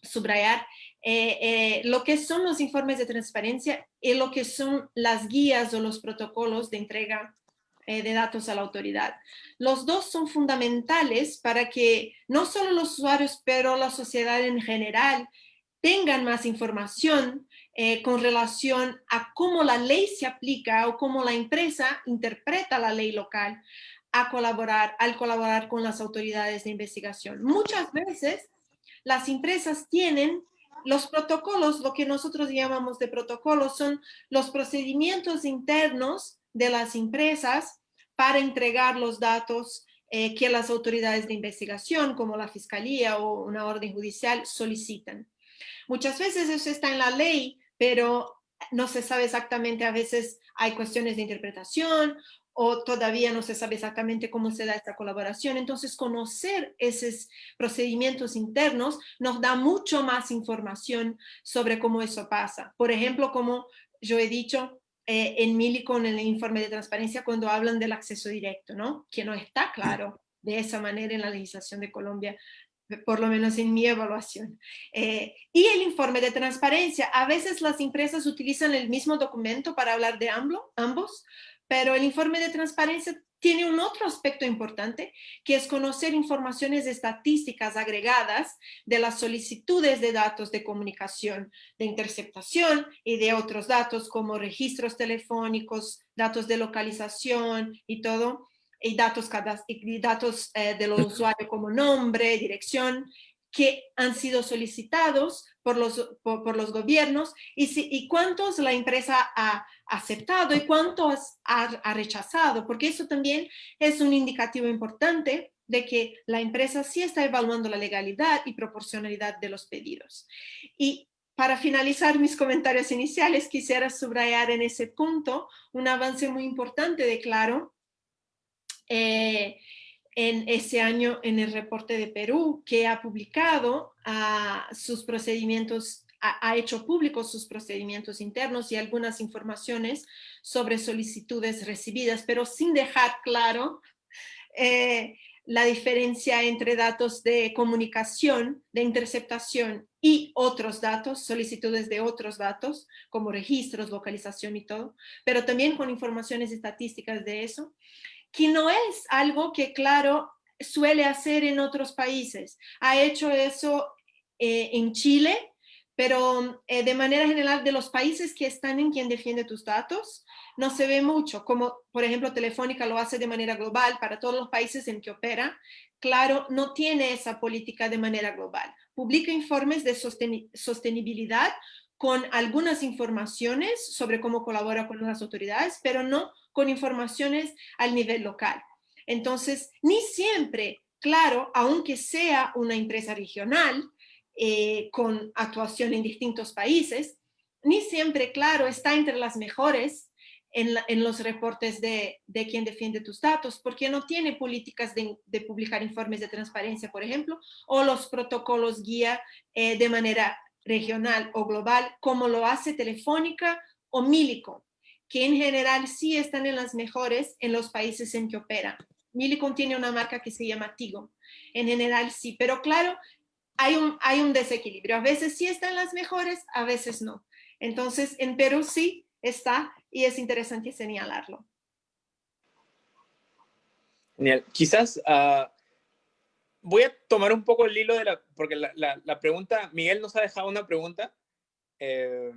subrayar, eh, eh, lo que son los informes de transparencia y lo que son las guías o los protocolos de entrega eh, de datos a la autoridad. Los dos son fundamentales para que no solo los usuarios, pero la sociedad en general tengan más información eh, con relación a cómo la ley se aplica o cómo la empresa interpreta la ley local a colaborar, al colaborar con las autoridades de investigación. Muchas veces las empresas tienen los protocolos, lo que nosotros llamamos de protocolos, son los procedimientos internos de las empresas para entregar los datos eh, que las autoridades de investigación, como la fiscalía o una orden judicial, solicitan. Muchas veces eso está en la ley, pero no se sabe exactamente, a veces hay cuestiones de interpretación o todavía no se sabe exactamente cómo se da esta colaboración. Entonces, conocer esos procedimientos internos nos da mucho más información sobre cómo eso pasa. Por ejemplo, como yo he dicho, eh, en Mili con el informe de transparencia cuando hablan del acceso directo, ¿no? Que no está claro de esa manera en la legislación de Colombia, por lo menos en mi evaluación. Eh, y el informe de transparencia, a veces las empresas utilizan el mismo documento para hablar de ambos, pero el informe de transparencia tiene un otro aspecto importante, que es conocer informaciones estadísticas agregadas de las solicitudes de datos de comunicación, de interceptación y de otros datos como registros telefónicos, datos de localización y todo, y datos, y datos eh, de los usuarios como nombre, dirección, que han sido solicitados por los, por, los gobiernos y, si, y cuántos la empresa ha aceptado y cuántos ha, ha rechazado, porque eso también es un indicativo importante de que la empresa sí está evaluando la legalidad y proporcionalidad de los pedidos. Y para finalizar mis comentarios iniciales, quisiera subrayar en ese punto un avance muy importante de Claro eh, en ese año en el reporte de Perú, que ha publicado ah, sus procedimientos, ha, hecho públicos sus procedimientos internos y algunas informaciones sobre solicitudes recibidas, pero sin dejar claro eh, la diferencia entre datos de comunicación, de interceptación y otros datos, solicitudes de otros datos, como registros, localización y todo, pero también con informaciones estadísticas de eso, que no es algo que, claro, suele hacer en otros países. Ha hecho eso eh, en Chile, pero eh, de manera general de los países que están en quien defiende tus datos, no se ve mucho, como por ejemplo Telefónica lo hace de manera global para todos los países en que opera. Claro, no tiene esa política de manera global. Publica informes de sostenibilidad con algunas informaciones sobre cómo colabora con las autoridades, pero no con informaciones al nivel local. Entonces, ni siempre, claro, aunque sea una empresa regional eh, con actuación en distintos países, ni siempre, claro, está entre las mejores en, los reportes de, de, quien defiende tus datos, porque no tiene políticas de, publicar informes de transparencia, por ejemplo, o los protocolos guía eh, de manera regional o global, como lo hace Telefónica o Milicom, que en general sí están en las mejores en los países en que opera. Milicom tiene una marca que se llama Tigo. En general sí, pero claro, hay un, hay un desequilibrio. A veces sí están las mejores, a veces no. Entonces, en Perú sí está y es interesante señalarlo. Genial. Quizás uh, voy a tomar un poco el hilo de la, porque la, la, pregunta, Miguel nos ha dejado una pregunta. Eh,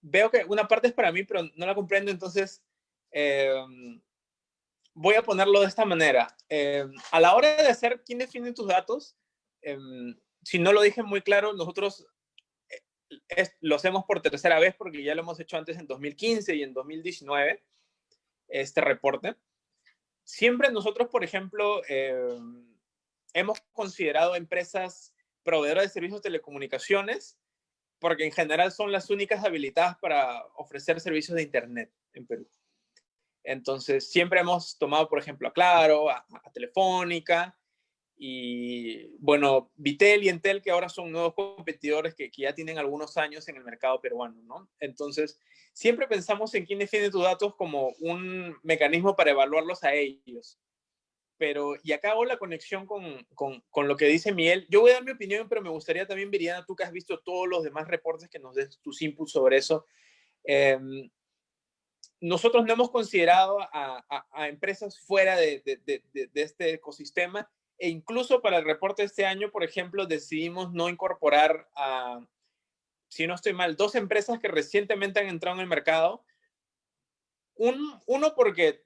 veo que una parte es para mí, pero no la comprendo, entonces eh, voy a ponerlo de esta manera. Eh, a la hora de hacer quién define tus datos, si no lo dije muy claro, nosotros lo hacemos por tercera vez porque ya lo hemos hecho antes en 2015 y en 2019, este reporte. Siempre nosotros, por ejemplo, eh, hemos considerado empresas proveedoras de servicios de telecomunicaciones porque en general son las únicas habilitadas para ofrecer servicios de Internet en Perú. Entonces, siempre hemos tomado, por ejemplo, a Claro, a Telefónica, y bueno, Vitel y Entel, que ahora son nuevos competidores que, que, ya tienen algunos años en el mercado peruano, ¿no? Entonces, siempre pensamos en quién defiende tus datos como un mecanismo para evaluarlos a ellos. Pero, y acá hago la conexión con, con, con, lo que dice Miguel. Yo voy a dar mi opinión, pero me gustaría también, Viriana, tú que has visto todos los demás reportes, que nos des tus inputs sobre eso. Eh, nosotros no hemos considerado a, a, empresas fuera de, de, de, de este ecosistema e incluso para el reporte de este año, por ejemplo, decidimos no incorporar a, si no estoy mal, dos empresas que recientemente han entrado en el mercado. Un, uno porque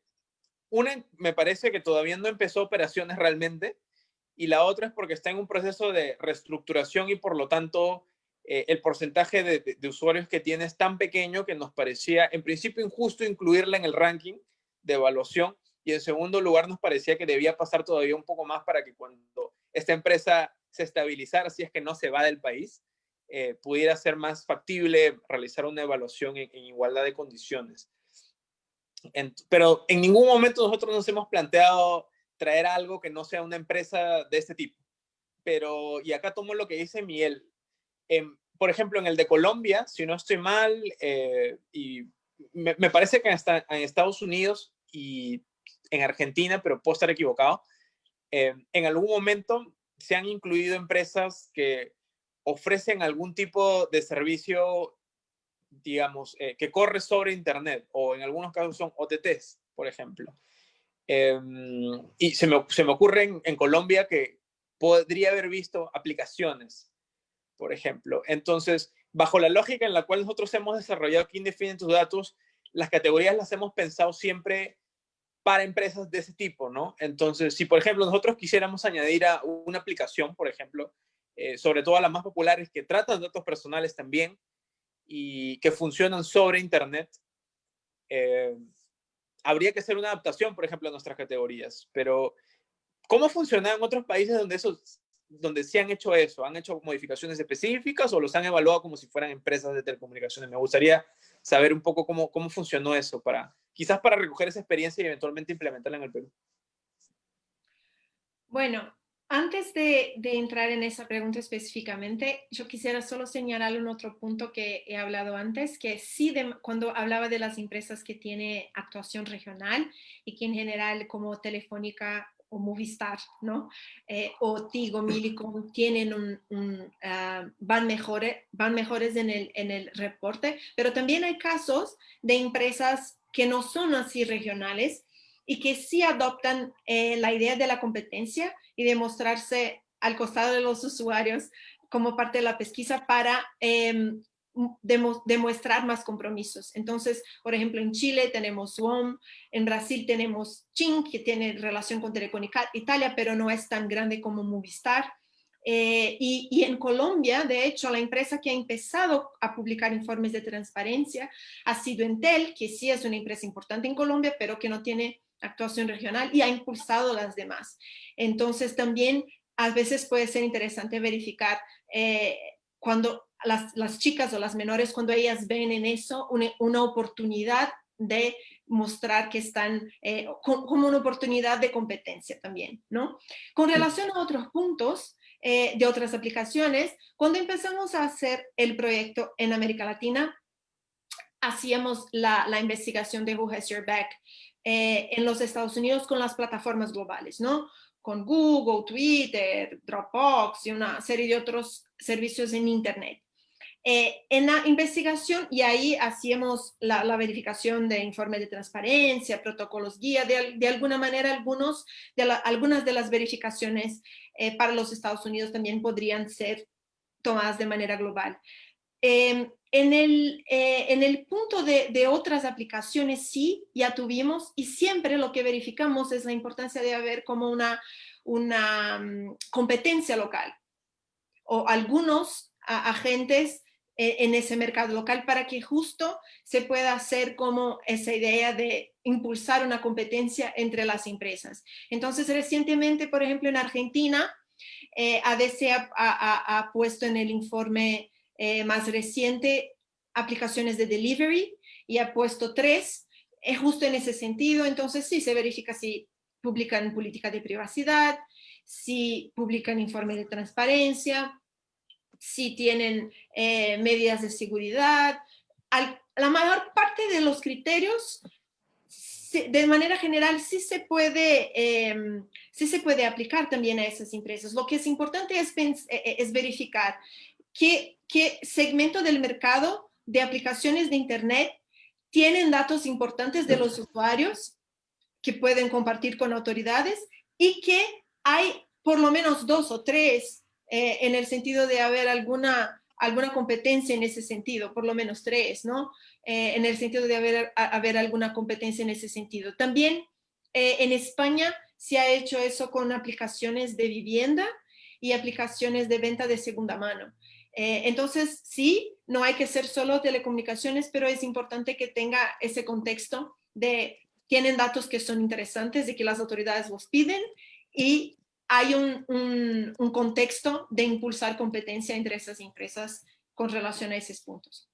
una me parece que todavía no empezó operaciones realmente y la otra es porque está en un proceso de reestructuración y por lo tanto eh, el porcentaje de, de, usuarios que tiene es tan pequeño que nos parecía en principio injusto incluirla en el ranking de evaluación y en segundo lugar, nos parecía que debía pasar todavía un poco más para que cuando esta empresa se estabilizara, si es que no se va del país, eh, pudiera ser más factible realizar una evaluación en, igualdad de condiciones. Pero en ningún momento nosotros nos hemos planteado traer algo que no sea una empresa de este tipo. Pero, y acá tomo lo que dice Miguel. por ejemplo, en el de Colombia, si no estoy mal, eh, y me, me, parece que hasta en Estados Unidos y en Argentina, pero puedo estar equivocado, eh, en algún momento se han incluido empresas que ofrecen algún tipo de servicio, digamos, eh, que corre sobre Internet, o en algunos casos son OTTs, por ejemplo. Em, y se me, se me ocurre en, Colombia que podría haber visto aplicaciones, por ejemplo. Entonces, bajo la lógica en la cual nosotros hemos desarrollado quién define tus datos, las categorías las hemos pensado siempre para empresas de ese tipo, ¿no? Entonces, si por ejemplo nosotros quisiéramos añadir a una aplicación, por ejemplo, eh, sobre todo las más populares, que tratan datos personales también y que funcionan sobre Internet. Eh, habría que hacer una adaptación, por ejemplo, a nuestras categorías, pero ¿cómo funciona en otros países donde, eso, donde sí han hecho eso? ¿Han hecho modificaciones específicas o los han evaluado como si fueran empresas de telecomunicaciones? Me gustaría saber un poco cómo, cómo funcionó eso, para, quizás para recoger esa experiencia y eventualmente implementarla en el Perú. Bueno, antes de, entrar en esa pregunta específicamente, yo quisiera solo señalar un otro punto que he hablado antes, que sí, cuando hablaba de las empresas que tienen actuación regional y que en general como Telefónica o Movistar, ¿no? Eh, o Tigo, Milicom, tienen un, ah, van, mejores, van mejores en el, en el reporte, pero también hay casos de empresas que no son así regionales y que sí adoptan eh, la idea de la competencia y de mostrarse al costado de los usuarios como parte de la pesquisa para em, demostrar más compromisos. Entonces, por ejemplo, en Chile tenemos WOM, en Brasil tenemos Ching, que tiene relación con Telefónica Italia, pero no es tan grande como Movistar. Eh, y, y, en Colombia, de hecho, la empresa que ha empezado a publicar informes de transparencia ha sido Entel, que sí es una empresa importante en Colombia, pero que no tiene actuación regional y ha impulsado las demás. Entonces también a veces puede ser interesante verificar eh, cuando las, chicas o las menores, cuando ellas ven en eso una, oportunidad de mostrar que están eh, como una oportunidad de competencia también, ¿no? Con relación a otros puntos eh, de otras aplicaciones, cuando empezamos a hacer el proyecto en América Latina, hacíamos la, la investigación de Who Has Your Back eh, en los Estados Unidos con las plataformas globales, ¿no? Con Google, Twitter, Dropbox y una serie de otros servicios en Internet. Eh, en la investigación, y ahí hacíamos la, verificación de informes de transparencia, protocolos guía, de, alguna manera algunos, de algunas de las verificaciones eh, para los Estados Unidos también podrían ser tomadas de manera global. Em, en, el, eh, en el punto de, otras aplicaciones sí, ya tuvimos y siempre lo que verificamos es la importancia de haber como una, una mm, competencia local o algunos agentes eh, en ese mercado local para que justo se pueda hacer como esa idea de impulsar una competencia entre las empresas. Entonces, recientemente, por ejemplo, en Argentina, eh, ADC ha, ha, puesto en el informe eh, más reciente, aplicaciones de delivery, y ha puesto tres, es justo en ese sentido, entonces sí se verifica si publican política de privacidad, si publican informe de transparencia, si tienen eh, medidas de seguridad. la mayor parte de los criterios, de manera general, sí se, puede, em, sí se puede aplicar también a esas empresas. Lo que es importante es, eh, es verificar qué, segmento del mercado de aplicaciones de Internet tienen datos importantes de los usuarios que pueden compartir con autoridades y que hay por lo menos dos o tres eh, en el sentido de haber alguna, alguna competencia en ese sentido, por lo menos tres, ¿no? Eh, en el sentido de haber, haber alguna competencia en ese sentido. También eh, en España se ha hecho eso con aplicaciones de vivienda y aplicaciones de venta de segunda mano. Eh, entonces, sí, no hay que ser solo telecomunicaciones, pero es importante que tenga ese contexto de tienen datos que son interesantes, de que las autoridades los piden y hay un, un, contexto de impulsar competencia entre esas empresas con relación a esos puntos.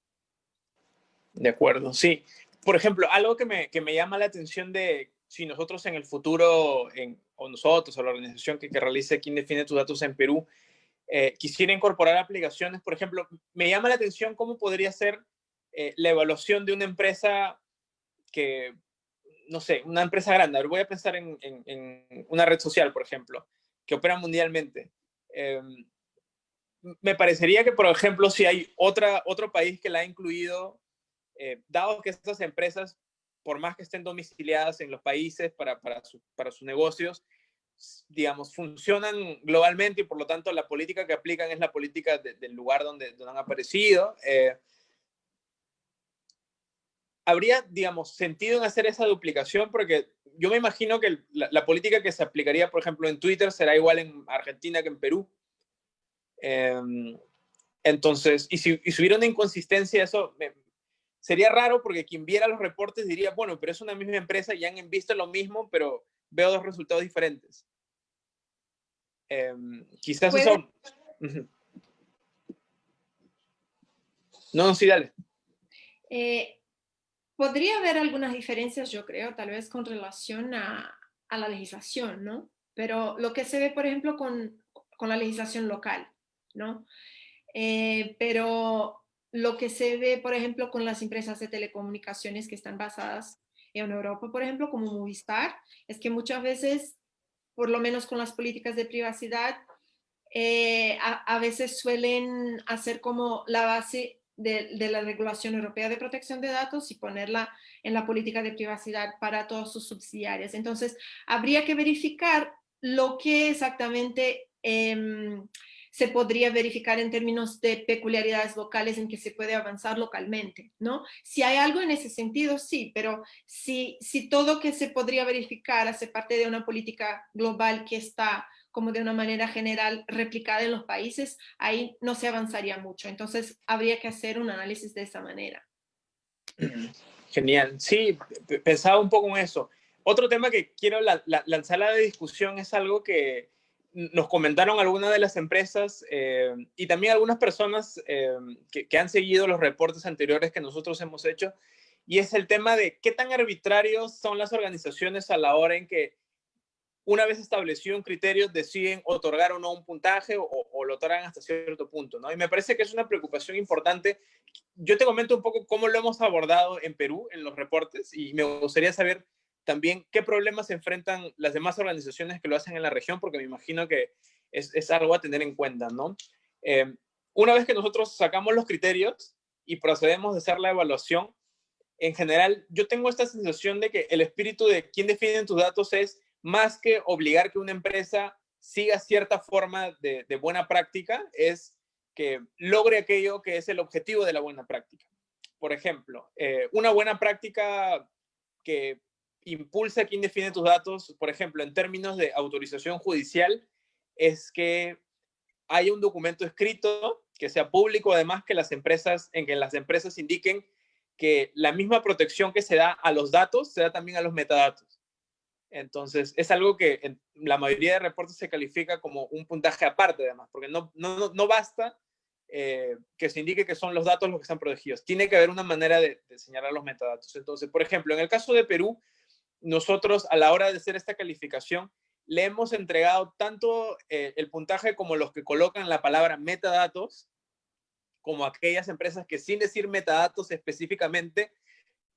De acuerdo, sí. Por ejemplo, algo que me, que me llama la atención de si nosotros en el futuro, en, o nosotros, o la organización que, que realice quién define tus datos en Perú, eh, quisiera incorporar aplicaciones, por ejemplo, me llama la atención cómo podría ser eh, la evaluación de una empresa que, no sé, una empresa grande. voy a pensar en, una red social, por ejemplo, que opera mundialmente. Em, me parecería que, por ejemplo, si hay otra, otro país que la ha incluido, eh, dado que estas empresas, por más que estén domiciliadas en los países para, para, para sus negocios, digamos, funcionan globalmente y por lo tanto la política que aplican es la política del lugar donde, donde, han aparecido. Eh, ¿Habría, digamos, sentido en hacer esa duplicación? Porque yo me imagino que la, política que se aplicaría, por ejemplo, en Twitter será igual en Argentina que en Perú. Em, entonces, y si, hubiera una inconsistencia, eso sería raro porque quien viera los reportes diría, bueno, pero es una misma empresa y han visto lo mismo, pero veo dos resultados diferentes. Em, quizás eso... No, sí, dale. Eh, podría haber algunas diferencias, yo creo, tal vez con relación a, la legislación, ¿no? Pero lo que se ve, por ejemplo, con, la legislación local, ¿no? Eh, pero lo que se ve, por ejemplo, con las empresas de telecomunicaciones que están basadas en Europa, por ejemplo, como Movistar, es que muchas veces, por lo menos con las políticas de privacidad, eh, a, veces suelen hacer como la base de, la regulación europea de protección de datos y ponerla en la política de privacidad para todos sus subsidiarias. Entonces, habría que verificar lo que exactamente em, se podría verificar en términos de peculiaridades locales en que se puede avanzar localmente, ¿no? Si hay algo en ese sentido, sí, pero si, si todo que se podría verificar hace parte de una política global que está como de una manera general replicada en los países, ahí no se avanzaría mucho. Entonces, habría que hacer un análisis de esa manera. Genial. Sí, pensaba un poco en eso. Otro tema que quiero lanzar a la discusión es algo que nos comentaron algunas de las empresas eh, y también algunas personas eh, que, que, han seguido los reportes anteriores que nosotros hemos hecho, y es el tema de qué tan arbitrarios son las organizaciones a la hora en que una vez establecido un criterio, deciden otorgar o no un puntaje o, lo otorgan hasta cierto punto, ¿no? Y me parece que es una preocupación importante. Yo te comento un poco cómo lo hemos abordado en Perú en los reportes y me gustaría saber también qué problemas se enfrentan las demás organizaciones que lo hacen en la región, porque me imagino que es, algo a tener en cuenta, ¿no? Eh, una vez que nosotros sacamos los criterios y procedemos a hacer la evaluación, en general, yo tengo esta sensación de que el espíritu de quién define tus datos es más que obligar que una empresa siga cierta forma de, buena práctica, es que logre aquello que es el objetivo de la buena práctica. Por ejemplo, eh, una buena práctica que impulsa a quien define tus datos, por ejemplo, en términos de autorización judicial, es que haya un documento escrito que sea público, además que las empresas, en que las empresas indiquen que la misma protección que se da a los datos se da también a los metadatos. Entonces, es algo que en la mayoría de reportes se califica como un puntaje aparte, además, porque no, no, no basta eh, que se indique que son los datos los que están protegidos. Tiene que haber una manera de, señalar los metadatos. Entonces, por ejemplo, en el caso de Perú, nosotros a la hora de hacer esta calificación, le hemos entregado tanto eh, el puntaje como los que colocan la palabra metadatos, como aquellas empresas que sin decir metadatos específicamente,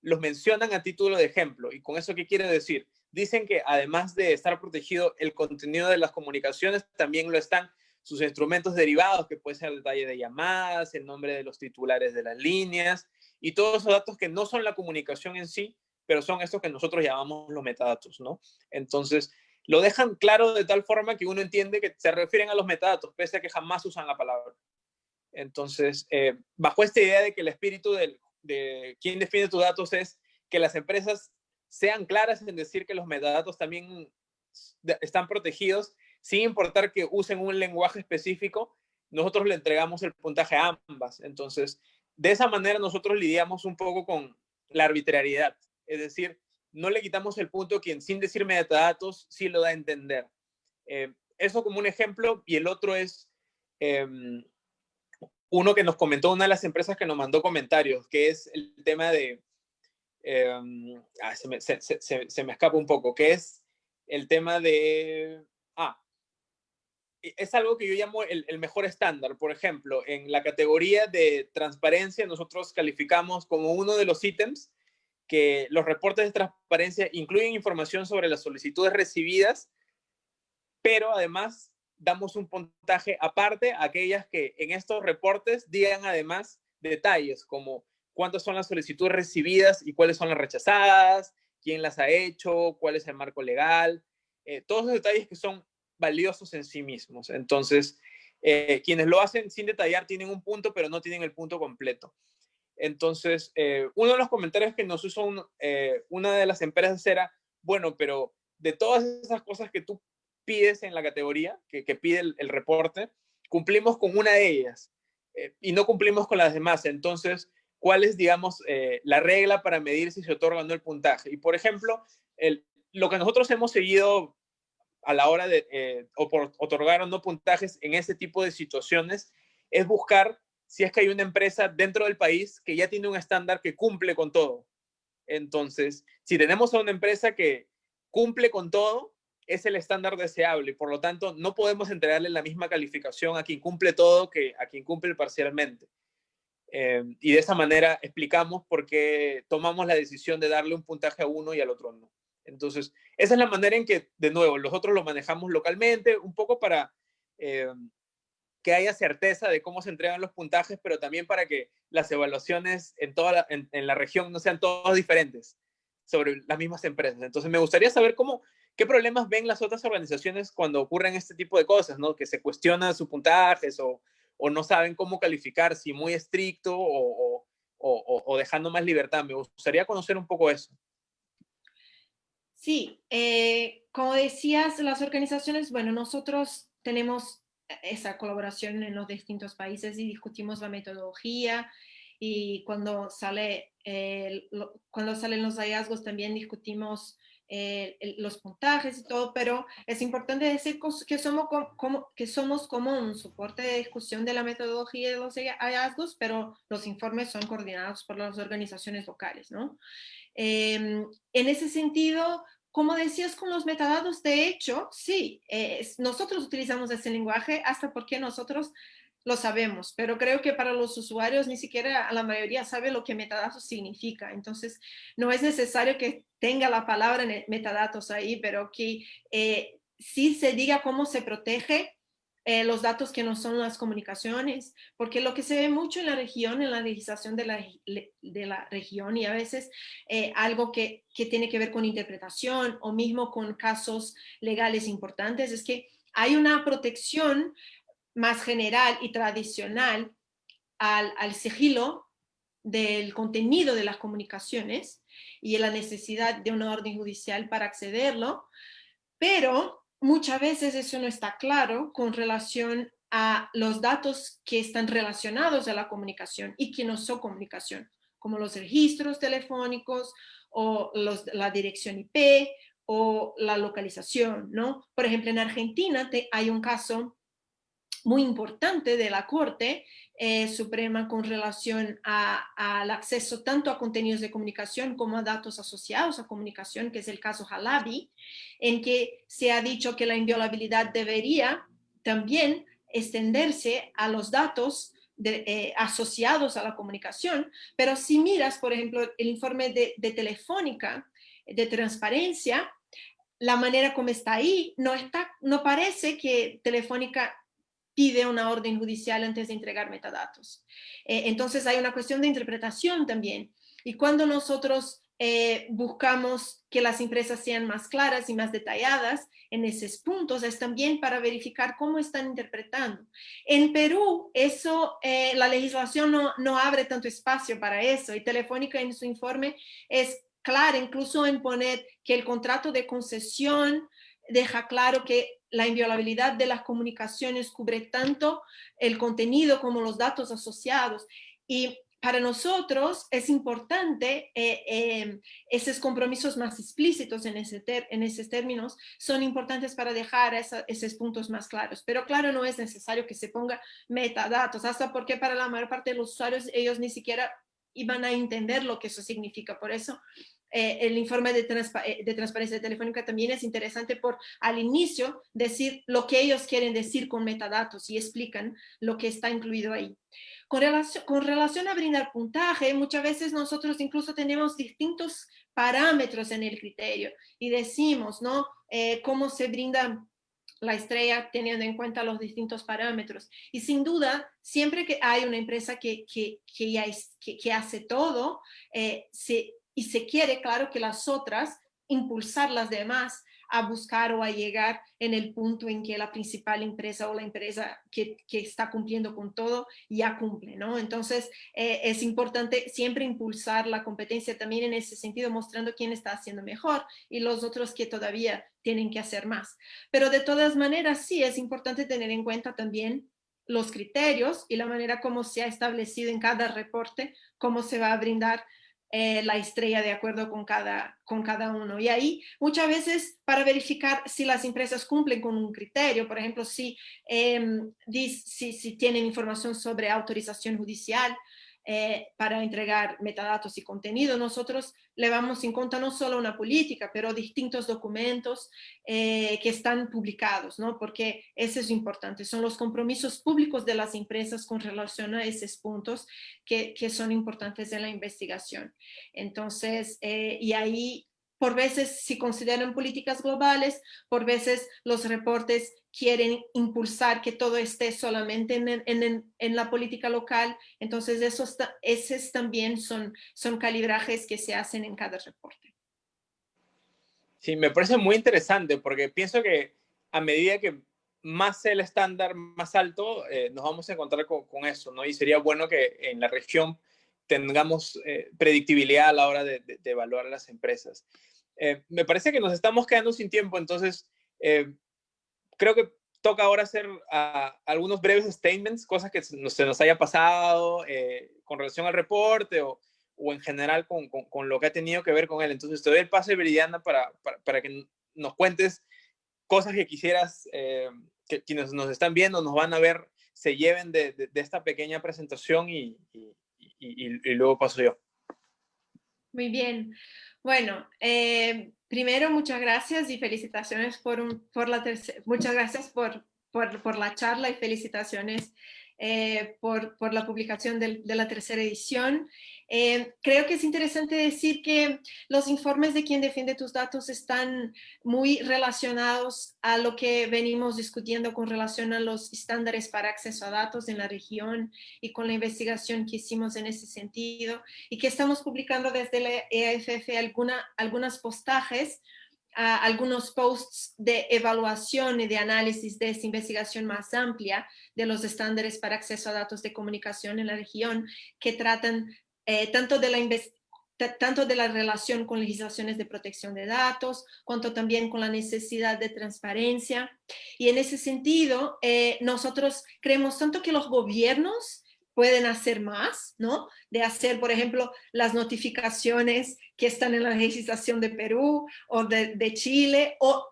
los mencionan a título de ejemplo. ¿Y con eso qué quiere decir? dicen que además de estar protegido el contenido de las comunicaciones, también lo están sus instrumentos derivados, que puede ser el detalle de llamadas, el nombre de los titulares de las líneas, y todos esos datos que no son la comunicación en sí, pero son estos que nosotros llamamos los metadatos, ¿no? Entonces, lo dejan claro de tal forma que uno entiende que se refieren a los metadatos, pese a que jamás usan la palabra. Entonces, eh, bajo esta idea de que el espíritu de quién define tus datos es que las empresas sean claras en decir que los metadatos también están protegidos, sin importar que usen un lenguaje específico, nosotros le entregamos el puntaje a ambas. Entonces, de esa manera nosotros lidiamos un poco con la arbitrariedad. Es decir, no le quitamos el punto quien sin decir metadatos sí lo da a entender. Eh, eso como un ejemplo y el otro es em, uno que nos comentó una de las empresas que nos mandó comentarios, que es el tema de Em, ah, se, me, escapa un poco, que es el tema de... Ah, es algo que yo llamo el, el, mejor estándar. Por ejemplo, en la categoría de transparencia, nosotros calificamos como uno de los ítems que los reportes de transparencia incluyen información sobre las solicitudes recibidas, pero además damos un puntaje aparte a aquellas que en estos reportes digan además detalles como cuántas son las solicitudes recibidas y cuáles son las rechazadas, quién las ha hecho, cuál es el marco legal, eh, todos los detalles que son valiosos en sí mismos. Entonces, eh, quienes lo hacen sin detallar tienen un punto, pero no tienen el punto completo. Entonces, eh, uno de los comentarios que nos hizo una de las empresas era, bueno, pero de todas esas cosas que tú pides en la categoría, que, pide el reporte, cumplimos con una de ellas eh, y no cumplimos con las demás. Entonces, ¿cuál es, digamos, eh, la regla para medir si se otorga o no el puntaje? Y, por ejemplo, lo que nosotros hemos seguido a la hora de eh, otorgar o no puntajes en ese tipo de situaciones es buscar si es que hay una empresa dentro del país que ya tiene un estándar que cumple con todo. Entonces, si tenemos a una empresa que cumple con todo, es el estándar deseable y por lo tanto no podemos entregarle la misma calificación a quien cumple todo que a quien cumple parcialmente. Eh, y de esa manera explicamos por qué tomamos la decisión de darle un puntaje a uno y al otro no. Entonces, esa es la manera en que, de nuevo, nosotros lo manejamos localmente, un poco para eh, que haya certeza de cómo se entregan los puntajes, pero también para que las evaluaciones en, toda la, en, la región no sean todas diferentes sobre las mismas empresas. Entonces, me gustaría saber cómo, qué problemas ven las otras organizaciones cuando ocurren este tipo de cosas, ¿no? Que se cuestionan sus puntajes o, o no saben cómo calificar, si muy estricto o, o, o, dejando más libertad. Me gustaría conocer un poco eso. Sí, eh, como decías, las organizaciones, bueno, nosotros tenemos esa colaboración en los distintos países y discutimos la metodología y cuando, sale, cuando salen los hallazgos también discutimos eh, los puntajes y todo, pero es importante decir que somos como, que somos como un soporte de discusión de la metodología de los hallazgos, pero los informes son coordinados por las organizaciones locales, ¿no? Em, en ese sentido, como decías con los metadatos, de hecho, sí, nosotros utilizamos ese lenguaje hasta porque nosotros lo sabemos, pero creo que para los usuarios ni siquiera la mayoría sabe lo que metadatos significa. Entonces, no es necesario que tenga la palabra metadatos ahí, pero que eh, sí se diga cómo se protege eh, los datos que no son las comunicaciones, porque lo que se ve mucho en la región, en la legislación de la, de la región y a veces eh, algo que, que tiene que ver con interpretación o mismo con casos legales importantes, es que hay una protección más general y tradicional al, al sigilo del contenido de las comunicaciones y la necesidad de una orden judicial para accederlo, pero muchas veces eso no está claro con relación a los datos que están relacionados a la comunicación y que no son comunicación, como los registros telefónicos o la dirección IP o la localización, ¿no? Por ejemplo, en Argentina hay un caso muy importante de la Corte eh, Suprema con relación al acceso tanto a contenidos de comunicación como a datos asociados a comunicación, que es el caso Halabi, en que se ha dicho que la inviolabilidad debería también extenderse a los datos eh, asociados a la comunicación, pero si miras, por ejemplo, el informe de, de Telefónica de transparencia, la manera como está ahí, no, está, no parece que Telefónica pide una orden judicial antes de entregar metadatos. Eh, entonces hay una cuestión de interpretación también. Y cuando nosotros eh, buscamos que las empresas sean más claras y más detalladas en esos puntos, es también para verificar cómo están interpretando. En Perú, eso, eh, la legislación no, no abre tanto espacio para eso y Telefónica en su informe es clara incluso en poner que el contrato de concesión deja claro que la inviolabilidad de las comunicaciones cubre tanto el contenido como los datos asociados. Y para nosotros es importante, eh, eh, esos compromisos más explícitos en, ese en esos términos son importantes para dejar esos puntos más claros. Pero claro, no es necesario que se ponga metadatos, hasta porque para la mayor parte de los usuarios ellos ni siquiera iban a entender lo que eso significa. Por eso eh, el informe de, eh, de, transparencia telefónica también es interesante por al inicio decir lo que ellos quieren decir con metadatos y explican lo que está incluido ahí. Con relación, con relación a brindar puntaje, muchas veces nosotros incluso tenemos distintos parámetros en el criterio y decimos, ¿no? Eh, cómo se brinda la estrella teniendo en cuenta los distintos parámetros. Y sin duda, siempre que hay una empresa que, que, que ya es, que, hace todo, se, y se quiere, claro, que las otras, impulsar las demás a buscar o a llegar en el punto en que la principal empresa o la empresa que, que está cumpliendo con todo ya cumple, ¿no? Entonces, eh, es importante siempre impulsar la competencia también en ese sentido, mostrando quién está haciendo mejor y los otros que todavía tienen que hacer más. Pero de todas maneras, sí, es importante tener en cuenta también los criterios y la manera como se ha establecido en cada reporte, cómo se va a brindar eh, la estrella de acuerdo con cada, con cada uno. Y ahí muchas veces para verificar si las empresas cumplen con un criterio, por ejemplo, si, em, si, si tienen información sobre autorización judicial, eh, para entregar metadatos y contenido. Nosotros le vamos en cuenta no solo una política, pero distintos documentos eh, que están publicados, ¿no? Porque eso es importante, son los compromisos públicos de las empresas con relación a esos puntos que, que son importantes en la investigación. Entonces, eh, y ahí por veces si consideran políticas globales, por veces los reportes quieren impulsar que todo esté solamente en, la política local. Entonces, esos, esos también son, son calibrajes que se hacen en cada reporte. Sí, me parece muy interesante porque pienso que a medida que más el estándar más alto, eh, nos vamos a encontrar con, eso, ¿no? Y sería bueno que en la región tengamos eh, predictibilidad a la hora de, de evaluar a las empresas. Eh, me parece que nos estamos quedando sin tiempo, entonces eh, creo que toca ahora hacer ah, algunos breves statements, cosas que se nos, haya pasado eh, con relación al reporte o, en general con, lo que ha tenido que ver con él. Entonces te doy el pase, Viridiana, para, para, que nos cuentes cosas que quisieras que quienes nos están viendo, nos van a ver, se lleven de, esta pequeña presentación y, y luego paso yo. Muy bien. Bueno, eh, primero muchas gracias y felicitaciones por, por la muchas gracias por, por, por, la charla y felicitaciones eh, por, por, la publicación de, la tercera edición. Eh, creo que es interesante decir que los informes de quien defiende tus datos están muy relacionados a lo que venimos discutiendo con relación a los estándares para acceso a datos en la región y con la investigación que hicimos en ese sentido y que estamos publicando desde la EAFF alguna, algunas postajes algunos posts de evaluación y de análisis de esta investigación más amplia de los estándares para acceso a datos de comunicación en la región que tratan eh, tanto, de la tanto de la relación con legislaciones de protección de datos, cuanto también con la necesidad de transparencia. Y en ese sentido, eh, nosotros creemos tanto que los gobiernos pueden hacer más, ¿no? De hacer, por ejemplo, las notificaciones que están en la legislación de Perú o de, Chile, o,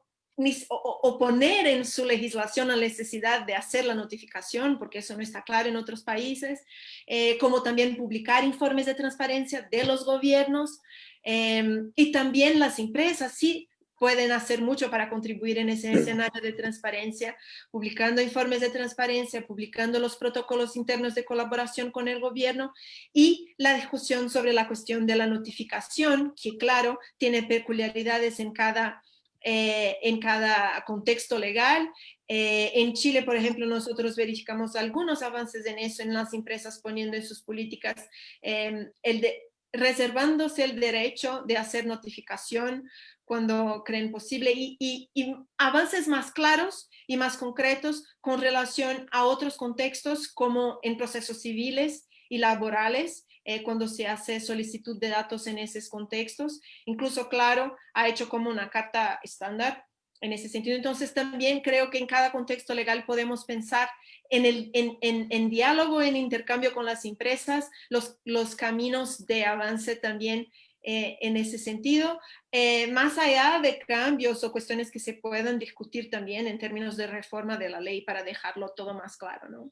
poner en su legislación la necesidad de hacer la notificación, porque eso no está claro en otros países, eh, como también publicar informes de transparencia de los gobiernos, em, y también las empresas, sí, pueden hacer mucho para contribuir en ese escenario de transparencia, publicando informes de transparencia, publicando los protocolos internos de colaboración con el gobierno y la discusión sobre la cuestión de la notificación, que claro, tiene peculiaridades en cada, eh, en cada contexto legal. Eh, en Chile, por ejemplo, nosotros verificamos algunos avances en eso, en las empresas poniendo en sus políticas eh, el de, reservándose el derecho de hacer notificación cuando creen posible y, avances más claros y más concretos con relación a otros contextos como en procesos civiles y laborales, eh, cuando se hace solicitud de datos en esos contextos. Incluso, claro, ha hecho como una carta estándar en ese sentido. Entonces, también creo que en cada contexto legal podemos pensar en, el, en, en, diálogo, en intercambio con las empresas, los, los caminos de avance también eh, en ese sentido, eh, más allá de cambios o cuestiones que se puedan discutir también en términos de reforma de la ley para dejarlo todo más claro, ¿no?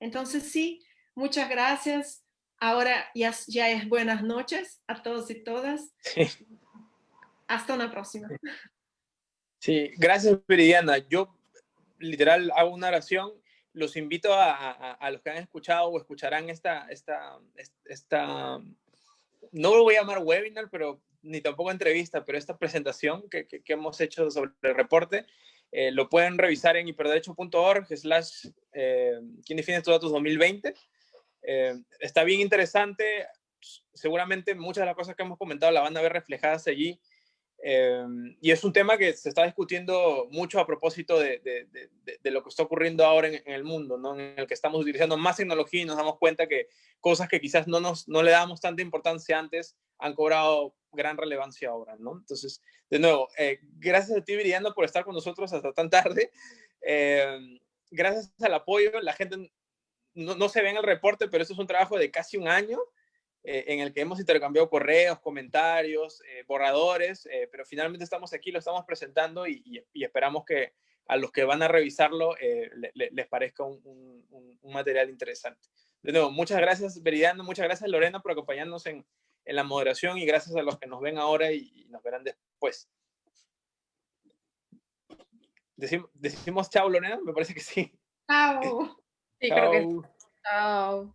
Entonces sí, muchas gracias. Ahora ya, ya es buenas noches a todos y todas. Hasta una próxima. Sí, gracias Viridiana. Yo literal hago una oración. Los invito a, a, los que han escuchado o escucharán esta, esta, esta no lo voy a llamar webinar, pero ni tampoco entrevista, pero esta presentación que, que, hemos hecho sobre el reporte, eh, lo pueden revisar en hiperderecho.org slash eh, ¿Quién define estos datos 2020? Eh, está bien interesante, seguramente muchas de las cosas que hemos comentado la van a ver reflejadas allí Em, y es un tema que se está discutiendo mucho a propósito de, de, de, lo que está ocurriendo ahora en, el mundo, ¿no? en el que estamos utilizando más tecnología y nos damos cuenta que cosas que quizás no, nos, no le damos tanta importancia antes han cobrado gran relevancia ahora. ¿no? Entonces, de nuevo, eh, gracias a ti, Viridiana, por estar con nosotros hasta tan tarde. Eh, gracias al apoyo, la gente no, no, se ve en el reporte, pero esto es un trabajo de casi un año eh, en el que hemos intercambiado correos, comentarios, eh, borradores, eh, pero finalmente estamos aquí, lo estamos presentando y, y, esperamos que a los que van a revisarlo les parezca un, un, material interesante. De nuevo, muchas gracias Veridiano, muchas gracias Lorena por acompañarnos en, en, la moderación y gracias a los que nos ven ahora y, y nos verán después. Decimos, decimos chao Lorena, me parece que sí. Chao. Sí, creo que. Chao.